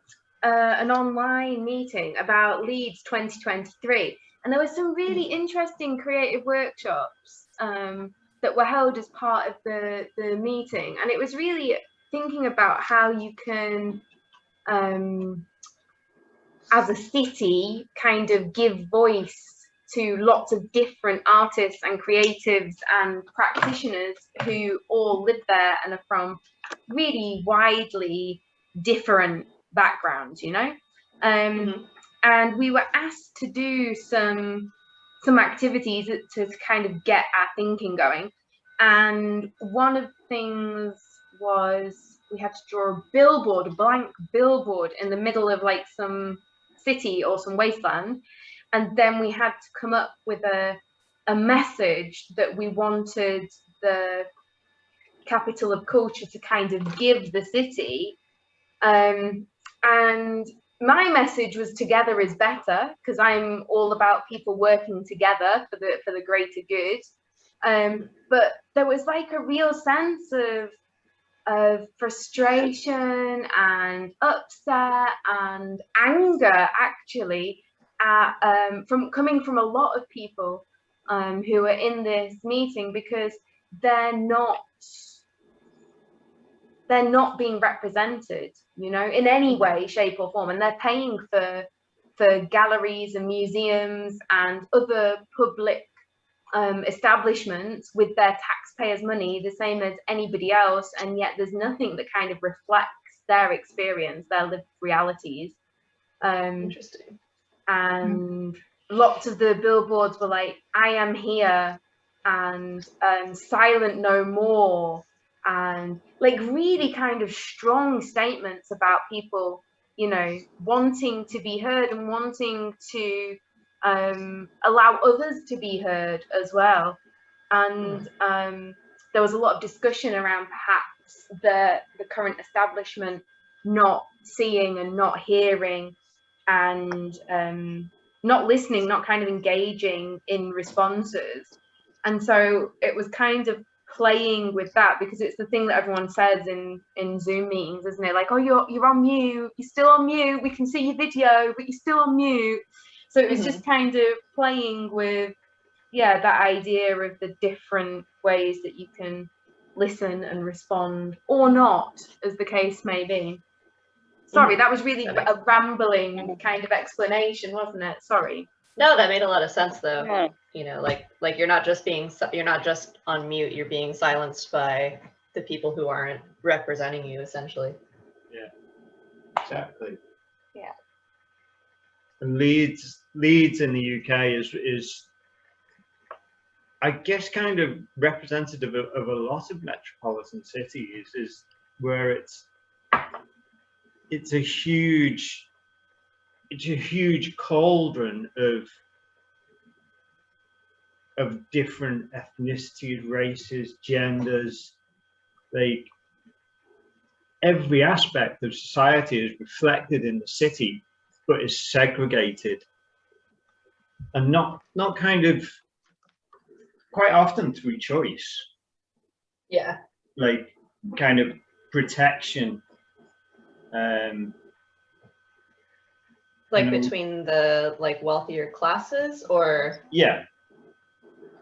uh, an online meeting about Leeds 2023, and there were some really interesting creative workshops um, that were held as part of the, the meeting, and it was really thinking about how you can, um, as a city, kind of give voice to lots of different artists and creatives and practitioners who all live there and are from really widely different backgrounds, you know. Um, Mhm. And we were asked to do some some activities to kind of get our thinking going. And one of the things was we had to draw a billboard, a blank billboard in the middle of like some city or some wasteland and then we had to come up with a a message that we wanted the capital of culture to kind of give the city um, and my message was together is better because i'm all about people working together for the for the greater good. Um, but there was like a real sense of of frustration and upset and anger actually at, um, from coming from a lot of people um, who are in this meeting because they're not they're not being represented you know in any way shape or form. And they're paying for for galleries and museums and other public um, establishments with their taxpayers money the same as anybody else. And yet there's nothing that kind of reflects their experience their lived realities. Um, Interesting. and lots of the billboards were like i am here and um, silent no more and like really kind of strong statements about people you know wanting to be heard and wanting to um, allow others to be heard as well and um, there was a lot of discussion around perhaps the the current establishment not seeing and not hearing and um, not listening, not kind of engaging in responses. And so it was kind of playing with that because it's the thing that everyone says in in Zoom meetings, isn't it? Like, oh, you're you're on mute, you're still on mute. We can see your video, but you're still on mute. So it was Mhm. just kind of playing with, yeah, that idea of the different ways that you can listen and respond or not, as the case may be. Sorry, that was really a rambling kind of explanation, wasn't it? Sorry. No, that made a lot of sense though. Yeah. You know, like like you're not just being you're not just on mute. You're being silenced by the people who aren't representing you, essentially. Yeah, exactly. Yeah. And Leeds, Leeds in the UK is is I guess kind of representative of, of a lot of metropolitan cities is where it's it's a huge it's a huge cauldron of of different ethnicities, races, genders, like every aspect of society is reflected in the city, but is segregated and not not kind of quite often through choice, Yeah. like kind of protection. Um, Like Mm. between the like wealthier classes or yeah,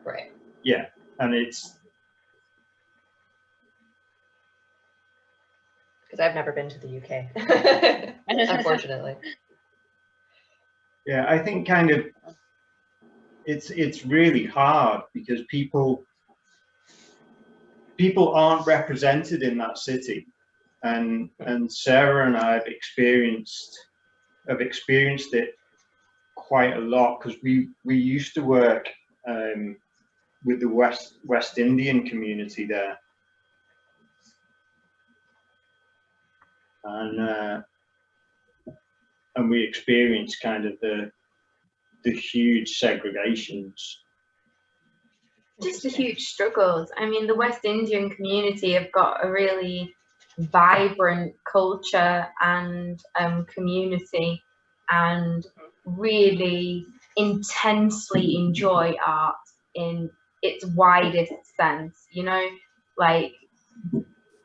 right. yeah, and it's Because I've never been to the UK. Unfortunately. Yeah, I think kind of it's it's really hard because people people aren't represented in that city, and and Sarah and I have experienced have experienced it quite a lot because we we used to work um, with the West West Indian community there, and. Uh, and we experienced kind of the the huge segregations. just the huge struggles. I mean, the West Indian community have got a really vibrant culture and um, community and really intensely enjoy art in its widest sense, you know, like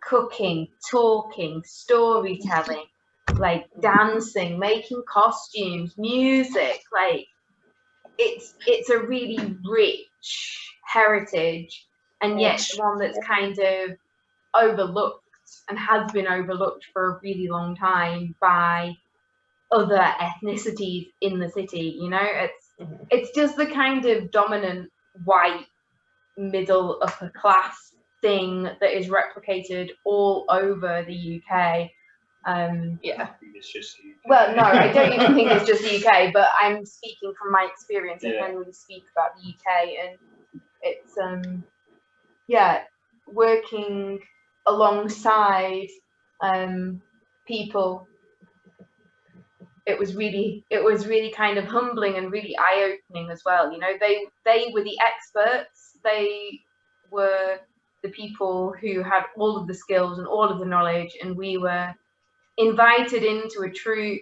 cooking, talking, storytelling, like dancing, making costumes, music, like it's it's a really rich heritage and yet one that's kind of overlooked and has been overlooked for a really long time by other ethnicities in the city you know it's Mhm. it's just the kind of dominant white middle upper class thing that is replicated all over the UK um Yeah. It's just well, no, I don't even think it's just the UK, but I'm speaking from my experience of Yeah. when we speak about the UK, and it's um, yeah, working alongside um people. It was really, it was really kind of humbling and really eye-opening as well. You know, they they were the experts. They were the people who had all of the skills and all of the knowledge, and we were invited into a troupe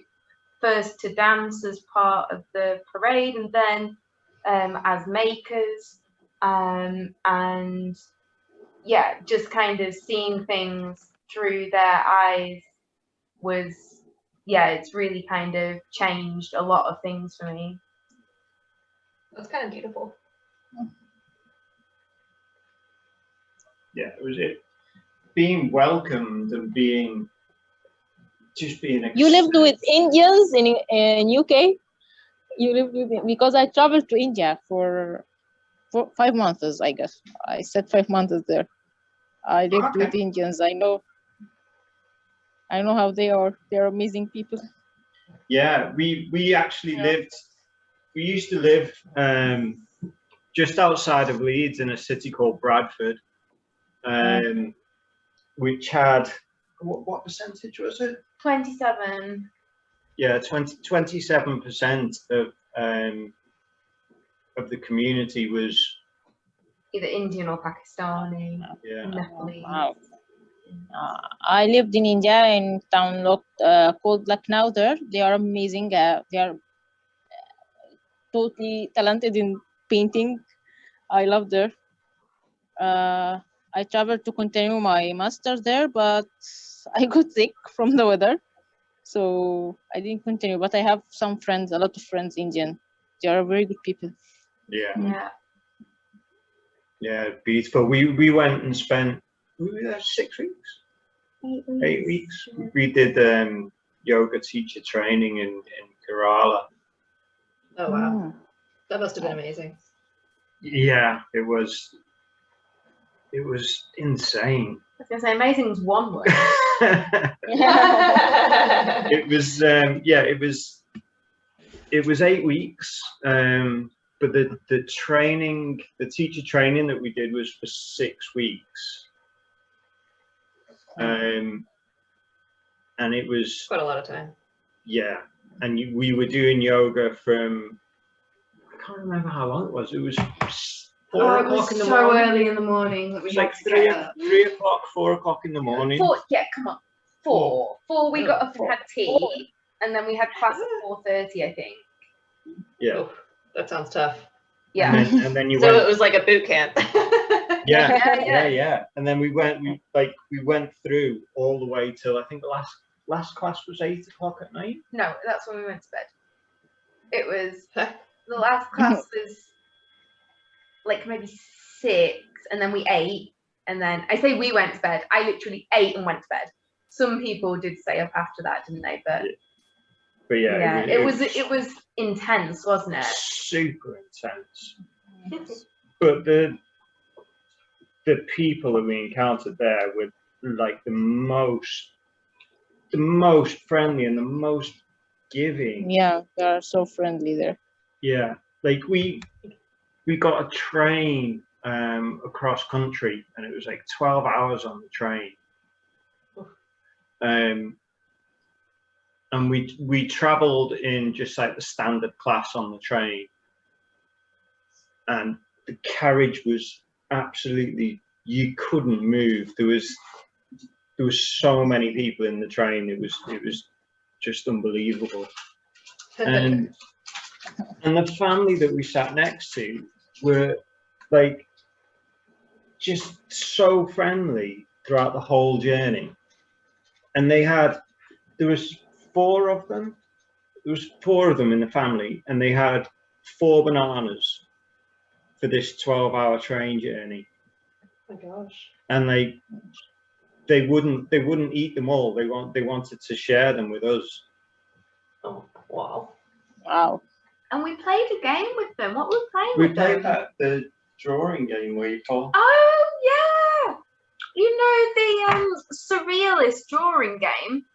first to dance as part of the parade and then um, as makers um, and yeah just kind of seeing things through their eyes was yeah it's really kind of changed a lot of things for me That's kind of beautiful. yeah, it was it being welcomed and being just being You lived with Indians in in UK. You lived with because I traveled to India for for five months, I guess. I said five months there. I lived with Okay. Indians. I know. I know how they are. They're amazing people. Yeah, we we actually Yeah. lived. We used to live um, just outside of Leeds in a city called Bradford, um, which had what, what percentage was it? 27 Yeah, 27 percent of um, of the community was either indian or pakistani yeah. Nepalese. Wow. Uh, I lived in India in town looked, uh, called Lucknow there. They are amazing. Uh, they are uh, totally talented in painting. I love there. Uh, I traveled to continue my master there, but I got sick from the weather. So I didn't continue, but I have some friends, a lot of friends Indian. They are very good people. Yeah, yeah yeah, beautiful. We we went and spent we were there six weeks, eight weeks. We did um, yoga teacher training in in Kerala. Oh wow. Mm. That must have been amazing. Yeah, it was. It was insane. I was gonna say amazing is one word. it was um, yeah, it was. It was eight weeks. Um, but the the training, the teacher training that we did was for six weeks. Um, and it was Quite a lot of time. yeah, and you, we were doing yoga from I can't remember how long it was. It was four Oh, it o'clock was in the so morning. early in the morning that It we like three, get o- up. three o'clock, four o'clock in the morning. Four, yeah, come on. Four. Four, we got up and had tea, and then we had class at 4.30, I think. Yeah, Oof, that sounds tough. Yeah. and then, and then you So went. it was like a boot camp. yeah, Yeah, yeah, yeah. yeah. And then we went, we like we went through all the way till I think the last last class was eight o'clock at night. No, that's when we went to bed. It was the last class was like maybe six, and then we ate, and then I say we went to bed. I literally ate and went to bed. Some people did stay up after that, didn't they? But But yeah, yeah, it was it was intense, wasn't it? super intense. But the the people that we encountered there were like the most the most friendly and the most giving. Yeah, they are so friendly there. Yeah, like we we got a train um, across country, and it was like twelve hours on the train. Um, and we we travelled in just like the standard class on the train, and the carriage was absolutely you couldn't move. There was there was so many people in the train. It was it was just unbelievable and and the family that we sat next to were like just so friendly throughout the whole journey and they had there was four of them there was four of them in the family and they had four bananas for this 12 hour train journey oh my gosh. and they they wouldn't they wouldn't eat them all they want they wanted to share them with us Oh, wow. Wow. And we played a game with them. What were we playing we with played them? that the drawing game where you pull Oh yeah, you know the um surrealist drawing game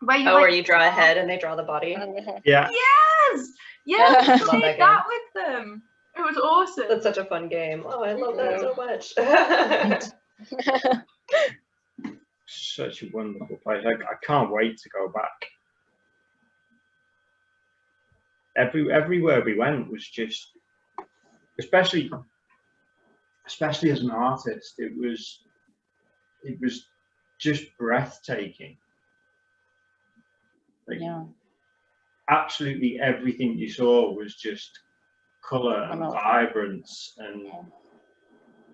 where you Oh, like, where you draw a head and they draw the body. yeah yes, yeah, we played that that, with them. It was awesome. That's such a fun game. Oh, I love that so much. such a wonderful place. I, I can't wait to go back. Every everywhere we went was just, especially, especially as an artist, it was, it was just breathtaking. Like yeah. absolutely everything you saw was just color and vibrance and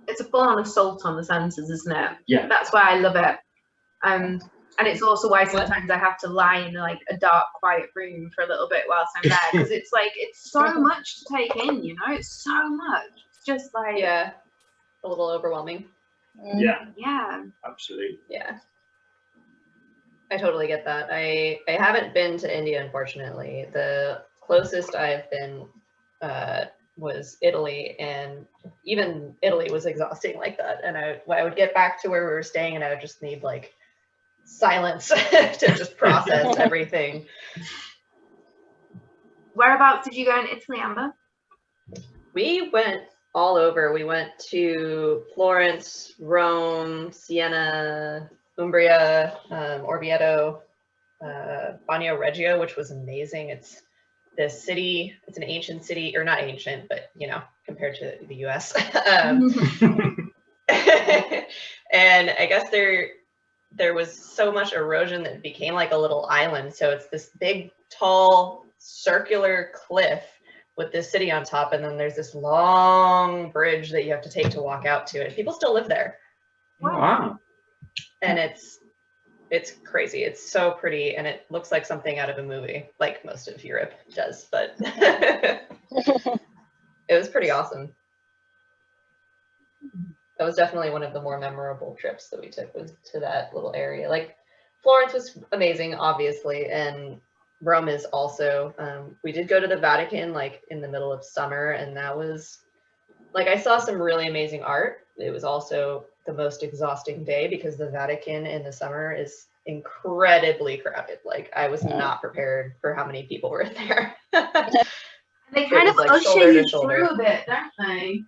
it's a full on assault on the senses, isn't it? yeah, That's why I love it. Um, and it's also why sometimes I have to lie in like a dark, quiet room for a little bit whilst I'm there because it's like it's so much to take in, you know. It's so much. It's just like yeah, a little overwhelming. Yeah, yeah. absolutely. Yeah. I totally get that. I I haven't been to India, unfortunately. The closest I've been uh, was Italy, and even Italy was exhausting like that. And I I would get back to where we were staying, and I would just need like silence to just process everything. Whereabouts did you go in Italy, Amber? We went all over. We went to Florence, Rome, Siena, Umbria, um, Orvieto, uh, Bagnoregio, which was amazing. It's the city, it's an ancient city, or not ancient, but you know, compared to the US. um, and I guess there there was so much erosion that it became like a little island. So it's this big, tall, circular cliff with this city on top, and then there's this long bridge that you have to take to walk out to it. People still live there, wow. And it's it's crazy. It's so pretty, and it looks like something out of a movie, like most of Europe does. But it was pretty awesome. That was definitely one of the more memorable trips that we took was to that little area. Like Florence was amazing, obviously, and Rome is also. Um, we did go to the Vatican like in the middle of summer, and that was like I saw some really amazing art. It was also the most exhausting day because the Vatican in the summer is incredibly crowded. Like I was Yeah. not prepared for how many people were there. They kind of was, like, usher you through a bit, don't they?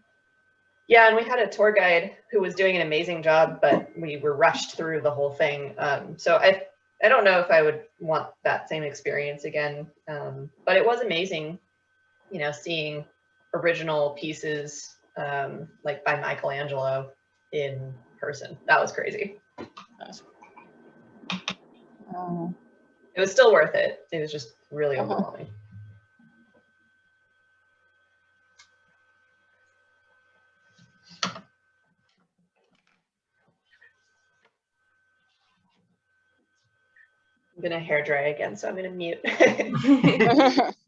Yeah, and we had a tour guide who was doing an amazing job, but we were rushed through the whole thing. Um, so I, I don't know if I would want that same experience again. Um, but it was amazing, you know, seeing original pieces um, like by Michelangelo in person. That was crazy. Uh, It was still worth it. It was just really Uh-huh. overwhelming. I'm gonna hair dry again, so I'm gonna mute.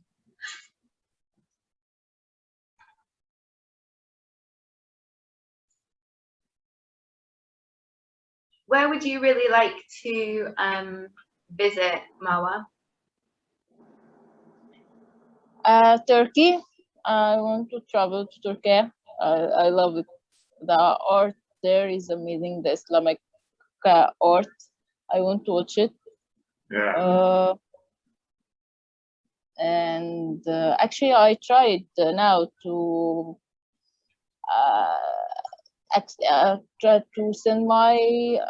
Where would you really like to um, visit, Marwa? uh, Turkey. I want to travel to Turkey. I, I love it. The art there is amazing. The Islamic uh, art. I want to watch it. Yeah. Uh, and uh, actually, I tried uh, now to uh, ex- uh, try to send my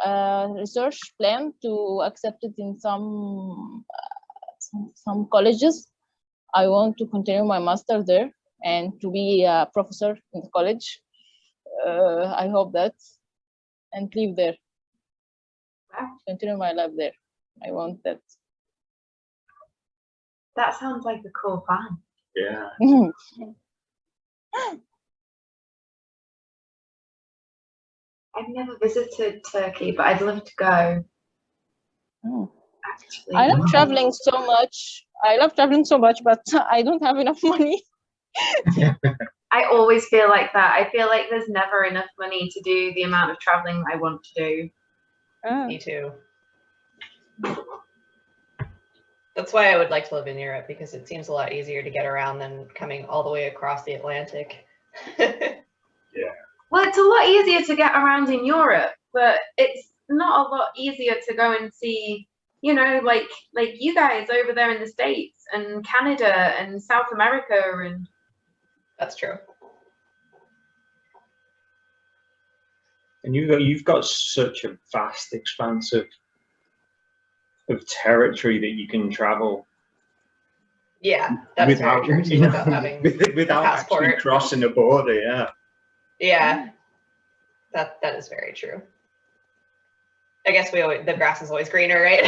uh, research plan to accept it in some, uh, some some colleges. I want to continue my master there and to be a professor in the college. Uh, I hope that and live there. Wow. Continue my life there. I want that. That sounds like a cool plan. Yeah. I've never visited Turkey, but I'd love to go. Oh. Actually, I love traveling so much. I love traveling so much, but I don't have enough money. I always feel like that. I feel like there's never enough money to do the amount of traveling I want to do. Ah, Me too. That's why I would like to live in Europe because it seems a lot easier to get around than coming all the way across the Atlantic. Well, it's a lot easier to get around in Europe, but it's not a lot easier to go and see, you know, like like you guys over there in the States and Canada and South America and That's true. And you've got you've got such a vast expanse of of territory that you can travel Yeah, that's without very true too, without having with- without actually crossing a border. Yeah. Yeah, that that is very true. I guess we always the grass is always greener, right?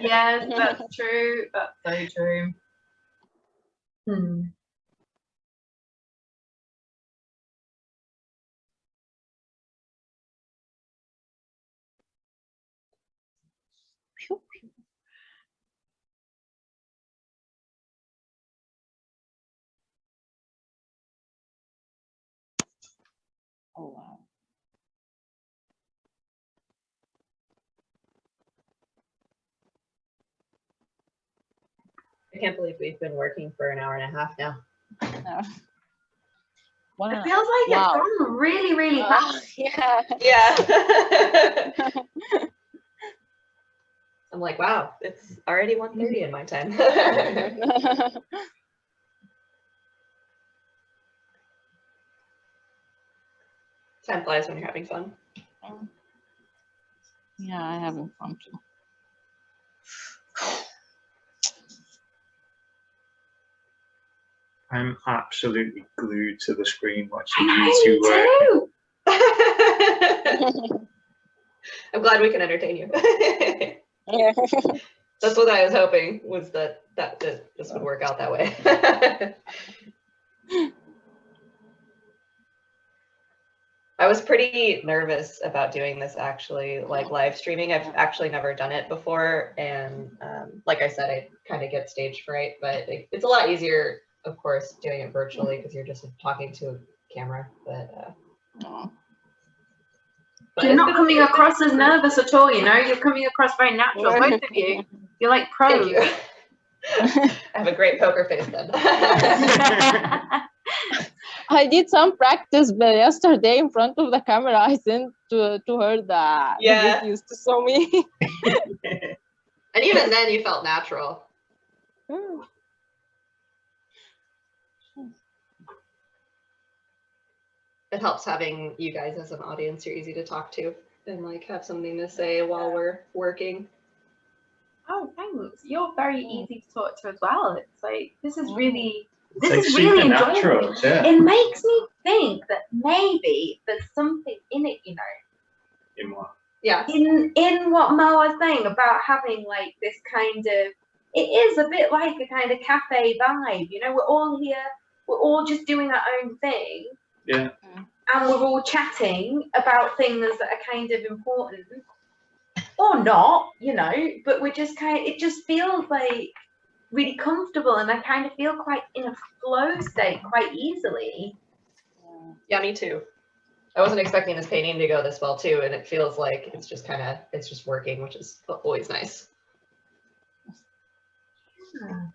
yes, that's true. That's so true. Hmm. I can't believe we've been working for an hour and a half now. One It feels like Wow. it's gone really, really Ah, fast. yeah. Yeah. I'm like, wow, it's already 1.30 in my time. time flies when you're having fun. yeah, I am having fun too. I'm absolutely glued to the screen watching I you two work. me too. I'm glad we can entertain you. Yeah. That's what I was hoping was that that, that this would work out that way. I was pretty nervous about doing this actually, like live streaming. I've actually never done it before. And um, like I said, I kind of get stage fright, but it, it's a lot easier, of course, doing it virtually because you're just talking to a camera. But, uh, but You're not coming across as nervous at all, you know? You're coming across very natural, both of you. You're like pros. Thank you. I have a great poker face then. I did some practice but yesterday in front of the camera. I sent to, to her that Yeah. the videos to show me. and even then you felt natural. It helps having you guys as an audience. You're easy to talk to and like have something to say while we're working. Oh, thanks. You're very easy to talk to as well. It's like this is really this like is really supernatural, enjoyable. yeah. It makes me think that maybe there's something in it, you know, In what? Yeah. in in what Mo was saying about having like this kind of it is a bit like a kind of cafe vibe, you know, we're all here, we're all just doing our own thing. Yeah. And we're all chatting about things that are kind of important. Or not, you know, but we're just kind it just feels like really comfortable and I kind of feel quite in a flow state quite easily. Yeah. Yeah, me too. I wasn't expecting this painting to go this well too, and it feels like it's just kind of it's just working, which is always nice. Yeah.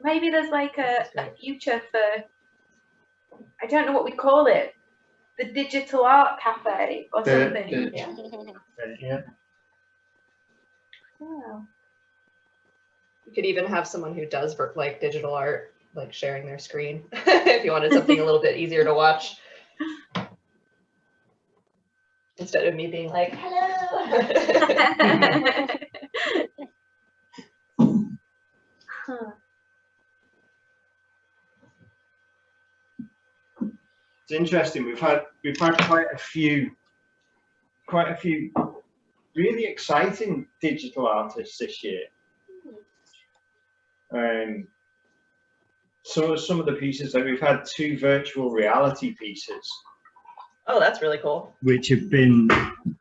Maybe there's like a, a future for, I don't know what we call it, the digital art cafe or The- something. the- Yeah. Yeah. Yeah. You could even have someone who does work like digital art, like sharing their screen, if you wanted something a little bit easier to watch. Instead of me being like, hello. Huh. It's interesting. We've had we've had quite a few quite a few really exciting digital artists this year. Um, so some of the pieces that we've had two virtual reality pieces Oh, that's really cool. which have been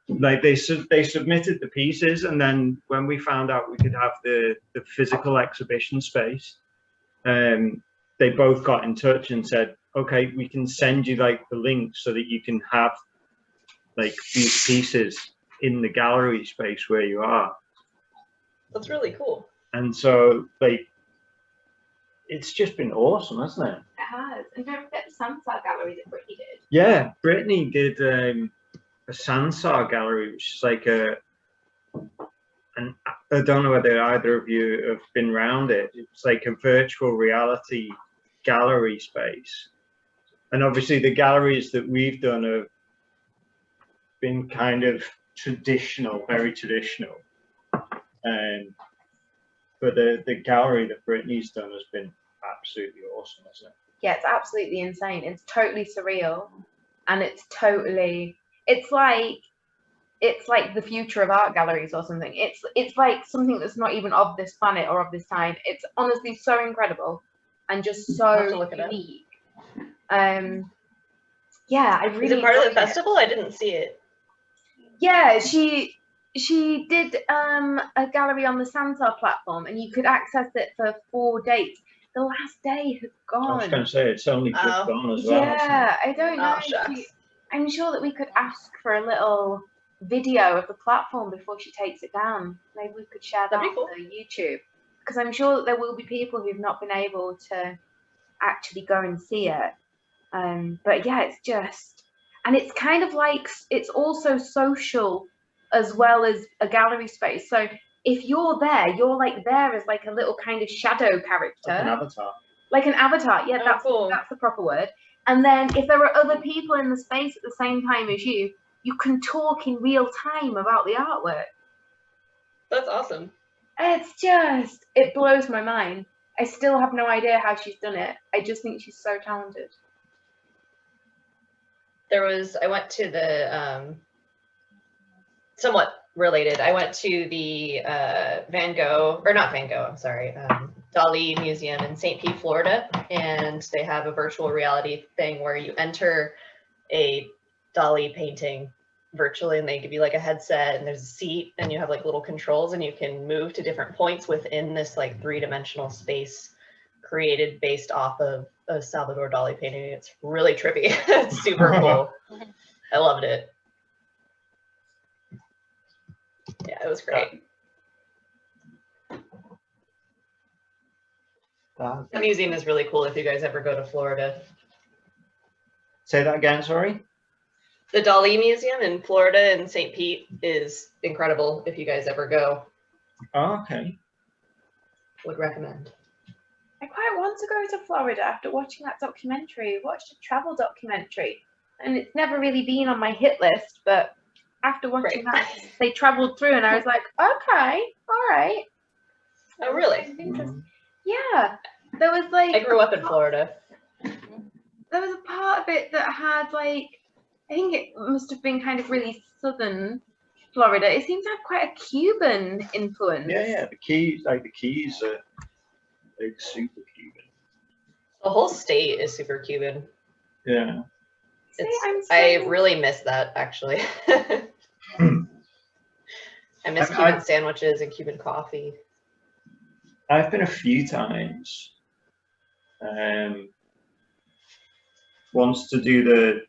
like they sub- they submitted the pieces and then when we found out we could have the the physical exhibition space um they both got in touch and said okay we can send you like the link so that you can have like these pieces in the gallery space where you are That's really cool. and so like it's just been awesome hasn't it It has. And don't forget the Sansar gallery that Brittany did. Yeah, Brittany did um, a Sansar gallery, which is like a, and I don't know whether either of you have been round it. It's like a virtual reality gallery space, and obviously the galleries that we've done have been kind of traditional, very traditional. Um, but the the gallery that Brittany's done has been absolutely awesome, hasn't it? Yeah, it's absolutely insane. It's totally surreal. And it's totally, it's like, it's like the future of art galleries or something. It's it's like something that's not even of this planet or of this time. It's honestly so incredible and just I'll have to so look it up. unique. Um, yeah, I really. Is it part of the enjoyed it. festival? I didn't see it. Yeah, she she did um a gallery on the Sansar platform, and you could access it for four days. The last day has gone. I was gone. going to say it's only just Oh. gone as well. Yeah, I don't know. Oh, she- I'm sure that we could ask for a little video of the platform before she takes it down. Maybe we could share that That'd on cool. YouTube. Because I'm sure that there will be people who've not been able to actually go and see it. Um, but yeah, it's just, and it's kind of like, it's also social as well as a gallery space. So if you're there, you're like there as like a little kind of shadow character Like an avatar. like an avatar. Yeah, Oh, that's cool. that's the proper word. And then if there are other people in the space at the same time as you, you can talk in real time about the artwork. That's awesome. It's just it blows my mind. I still have no idea how she's done it. I just think she's so talented. There was I went to the um, somewhat related. I went to the uh, Van Gogh or not Van Gogh. I'm sorry, um, Dali Museum in St. Pete, Florida, and they have a virtual reality thing where you enter a Dali painting virtually, and they give you like a headset, and there's a seat, and you have like little controls, and you can move to different points within this like three dimensional space created based off of a Salvador Dali painting. It's really trippy. it's super cool. I loved it. Yeah, it was great. The museum is really cool if you guys ever go to Florida. Say that again, sorry. The Dali Museum in Florida in St. Pete is incredible if you guys ever go. Oh, okay. Would recommend. I quite want to go to Florida after watching that documentary. I watched a travel documentary and it's never really been on my hit list, but after watching Right. that, they traveled through, and I was like, okay, all right. Oh, really? Interesting. Yeah, there was like I grew up in Florida. there was a part of it that had like I think it must have been kind of really southern Florida. It seemed to have quite a Cuban influence. Yeah, yeah. The keys, like the keys, are like super Cuban. The whole state is super Cuban. Yeah. It's, I'm I really miss that actually. I miss I- Cuban I- sandwiches and Cuban coffee. I've been a few times. Um, once to do the,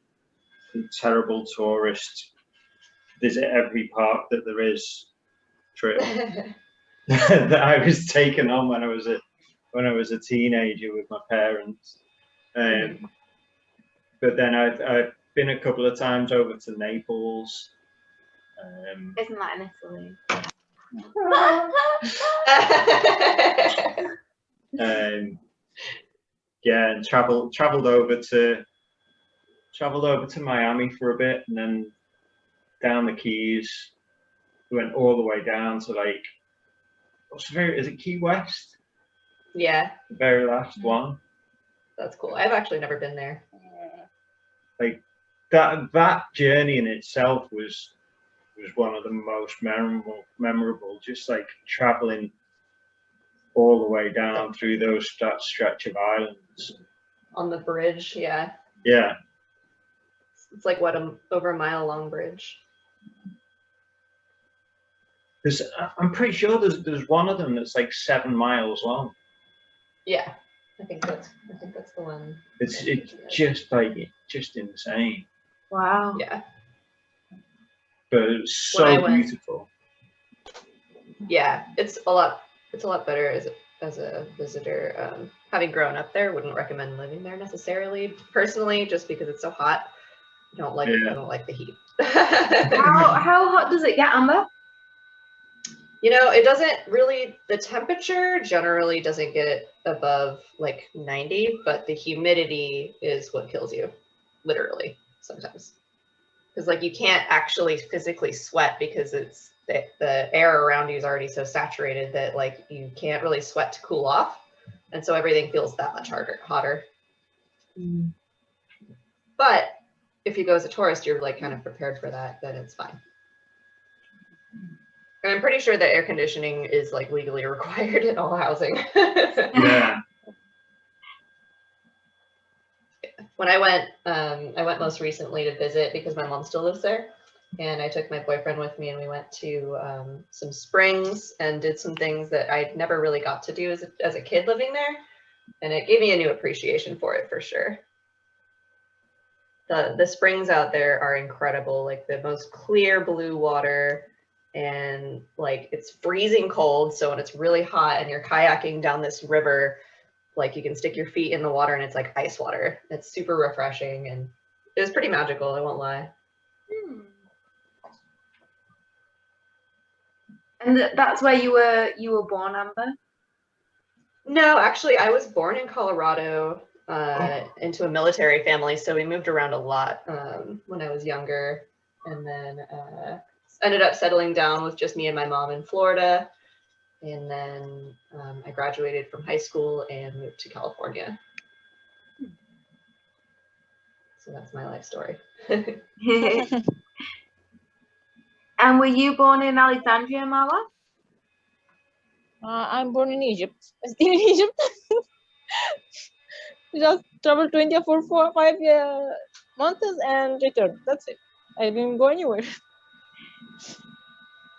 the terrible tourist visit every park that there is trip that I was taken on when I was a when I was a teenager with my parents. Um, but then I've I've been a couple of times over to Naples. Um, Isn't that in Italy? um, yeah, and traveled traveled over to traveled over to Miami for a bit, and then down the Keys. We went all the way down to like what's the very is it Key West? Yeah, The very last mm-hmm. one. that's cool. I've actually never been there. Uh, like that that journey in itself was was one of the most memorable memorable. Just like traveling all the way down through those that stretch of islands. On the bridge, yeah. Yeah, It's like what a over a mile long bridge. There's, I'm pretty sure there's there's one of them that's like seven miles long. Yeah, I think that's I think that's the one. It's it's just like just insane, Wow. Yeah, but it's When so went- beautiful. yeah. It's a lot. It's a lot better as a, as a visitor. Um, having grown up there, wouldn't recommend living there necessarily. Personally, just because it's so hot. I don't like Yeah. I don't like the heat. How how hot does it get, Amber? You know, it doesn't really, the temperature generally doesn't get above like 90, but the humidity is what kills you, literally, sometimes. Because, like, you can't actually physically sweat because it's the, the air around you is already so saturated that, like, you can't really sweat to cool off. And so everything feels that much harder, hotter. Mm. But if you go as a tourist, you're like kind of prepared for that, then it's fine. And I'm pretty sure that air conditioning is like legally required in all housing. Yeah, when I went, um, I went most recently to visit because my mom still lives there. And I took my boyfriend with me and we went to um, some springs and did some things that I never really got to do as a, as a kid living there. And it gave me a new appreciation for it for sure. The, the springs out there are incredible, like the most clear blue water and like it's freezing cold. So when it's really hot and you're kayaking down this river, like you can stick your feet in the water and it's like ice water. It's super refreshing and it was pretty magical, I won't lie. Hmm. And th- that's where you were you were born, Amber. No, actually, I was born in Colorado uh, into a military family, so we moved around a lot um, when I was younger, and then uh, ended up settling down with just me and my mom in Florida, and then um, I graduated from high school and moved to California. So that's my life story. and were you born in Alexandria, Marwa? Uh, I'm born in Egypt. Still in Egypt. Just travel 24 four, five uh, months and returned. That's it. I didn't go anywhere.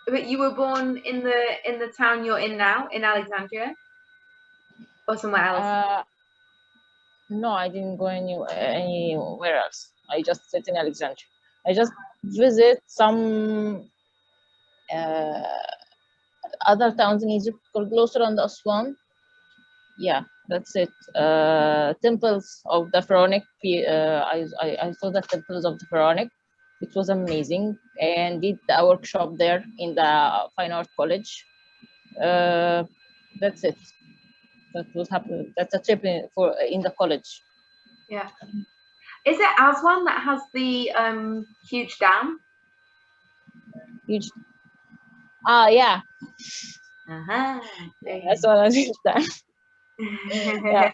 But you were born in the in the town you're in now, in Alexandria, or somewhere else. Uh, no, I didn't go anywhere, anywhere else. I just sit in Alexandria. I just visit some uh, other towns in Egypt called Luxor and Aswan. Yeah, that's it. Uh, temples of the Pharaonic. Uh, I, I I saw the temples of the Pharaonic. It was amazing, and did a workshop there in the Fine Art College. Uh, that's it. That was happen. That's a trip in, for in the college. Yeah. Is it Aswan that has the um, huge dam? Huge. Ah, yeah. Uh-huh. That's what I understand. Yeah.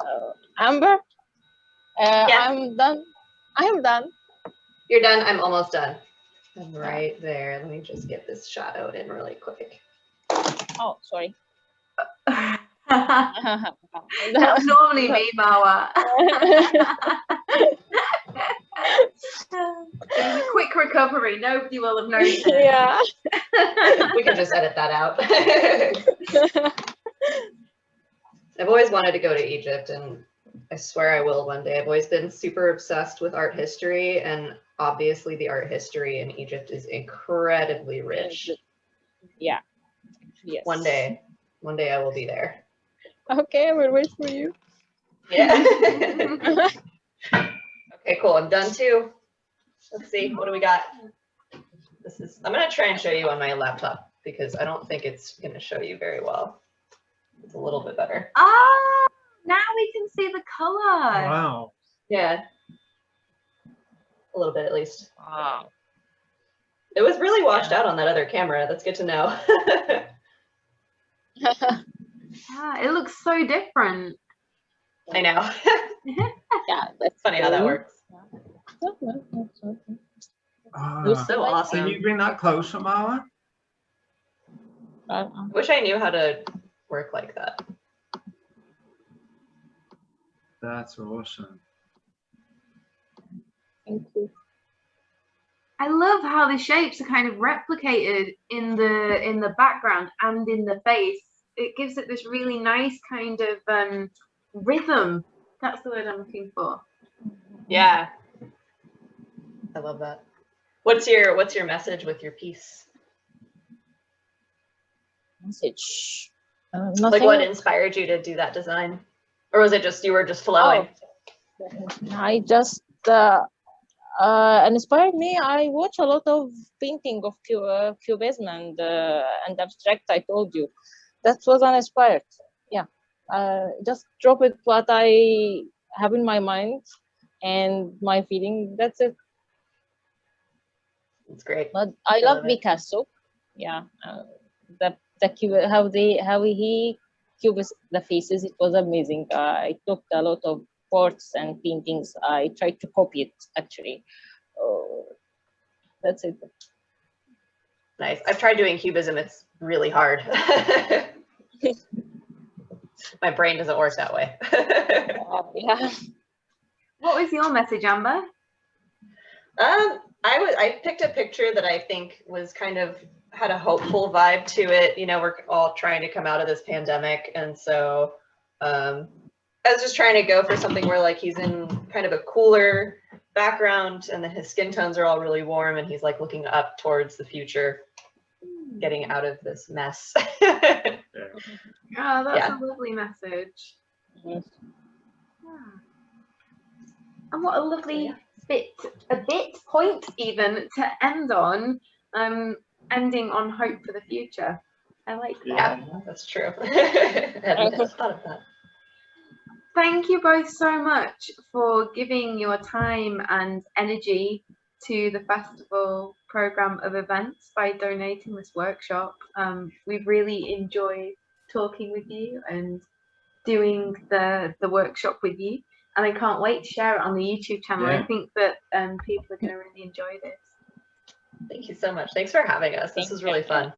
Uh, Amber, uh, Yeah. I'm done. I'm done. You're done. I'm almost done. I'm right there. Let me just get this shot out in really quick. Oh, sorry. That's normally me, Marwa. It was a quick recovery. Nobody will have noticed. yeah. we can just edit that out. I've always wanted to go to Egypt and I swear I will one day. I've always been super obsessed with art history and obviously the art history in Egypt is incredibly rich. Yeah. Yes. One day, one day I will be there. Okay, I will wait for you. Yeah. okay, cool. I'm done too. Let's see, what do we got? This is, I'm gonna try and show you on my laptop because I don't think it's gonna show you very well. It's a little bit better. Ah, now we can see the color. Wow. Yeah. A little bit at least. Wow. It was really washed out on that other camera. That's good to know. Yeah, it looks so different. I know. yeah, that's Funny how that works. Ah, You're So so awesome. Can you bring that closer, Marwa? Uh, Wish I knew how to work like that. That's awesome. Thank you. I love how the shapes are kind of replicated in the in the background and in the face. It gives it this really nice kind of um, rhythm. That's the word I'm looking for. Yeah. I love that. What's your what's your message with your piece? Message. Uh, Like what inspired you to do that design? Or was it just you were just flowing? I just uh, uh, inspired me. I watch a lot of painting of uh, cubism and uh, and abstract. I told you that was uninspired. Yeah, uh, just drop it what I have in my mind and my feeling. That's it. It's great. But I I love. Picasso. Yeah, uh, the the how they how he cubist the faces. It was amazing. Uh, I took a lot of ports and paintings. I tried to copy it actually. Oh, that's it. Nice. I've tried doing cubism. It's really hard. My brain doesn't work that way. Uh, yeah. What was your message, Amber? Um, I was I picked a picture that I think was kind of had a hopeful vibe to it. You know, we're all trying to come out of this pandemic, and so um, I was just trying to go for something where like he's in kind of a cooler background, and then his skin tones are all really warm, and he's like looking up towards the future, getting out of this mess. Oh, that's Yeah. a lovely message. Yes. Yeah. And what a lovely Yeah. bit, a bit point even to end on, um, ending on hope for the future. I like that. yeah, that's true. I hadn't thought of that. Thank you both so much for giving your time and energy to the festival program of events by donating this workshop. Um, we've really enjoyed talking with you and doing the the workshop with you, and I can't wait to share it on the YouTube channel. I think that um, people are going to really enjoy this. Thank you so much. Thanks for having us. This Thank was you. really fun.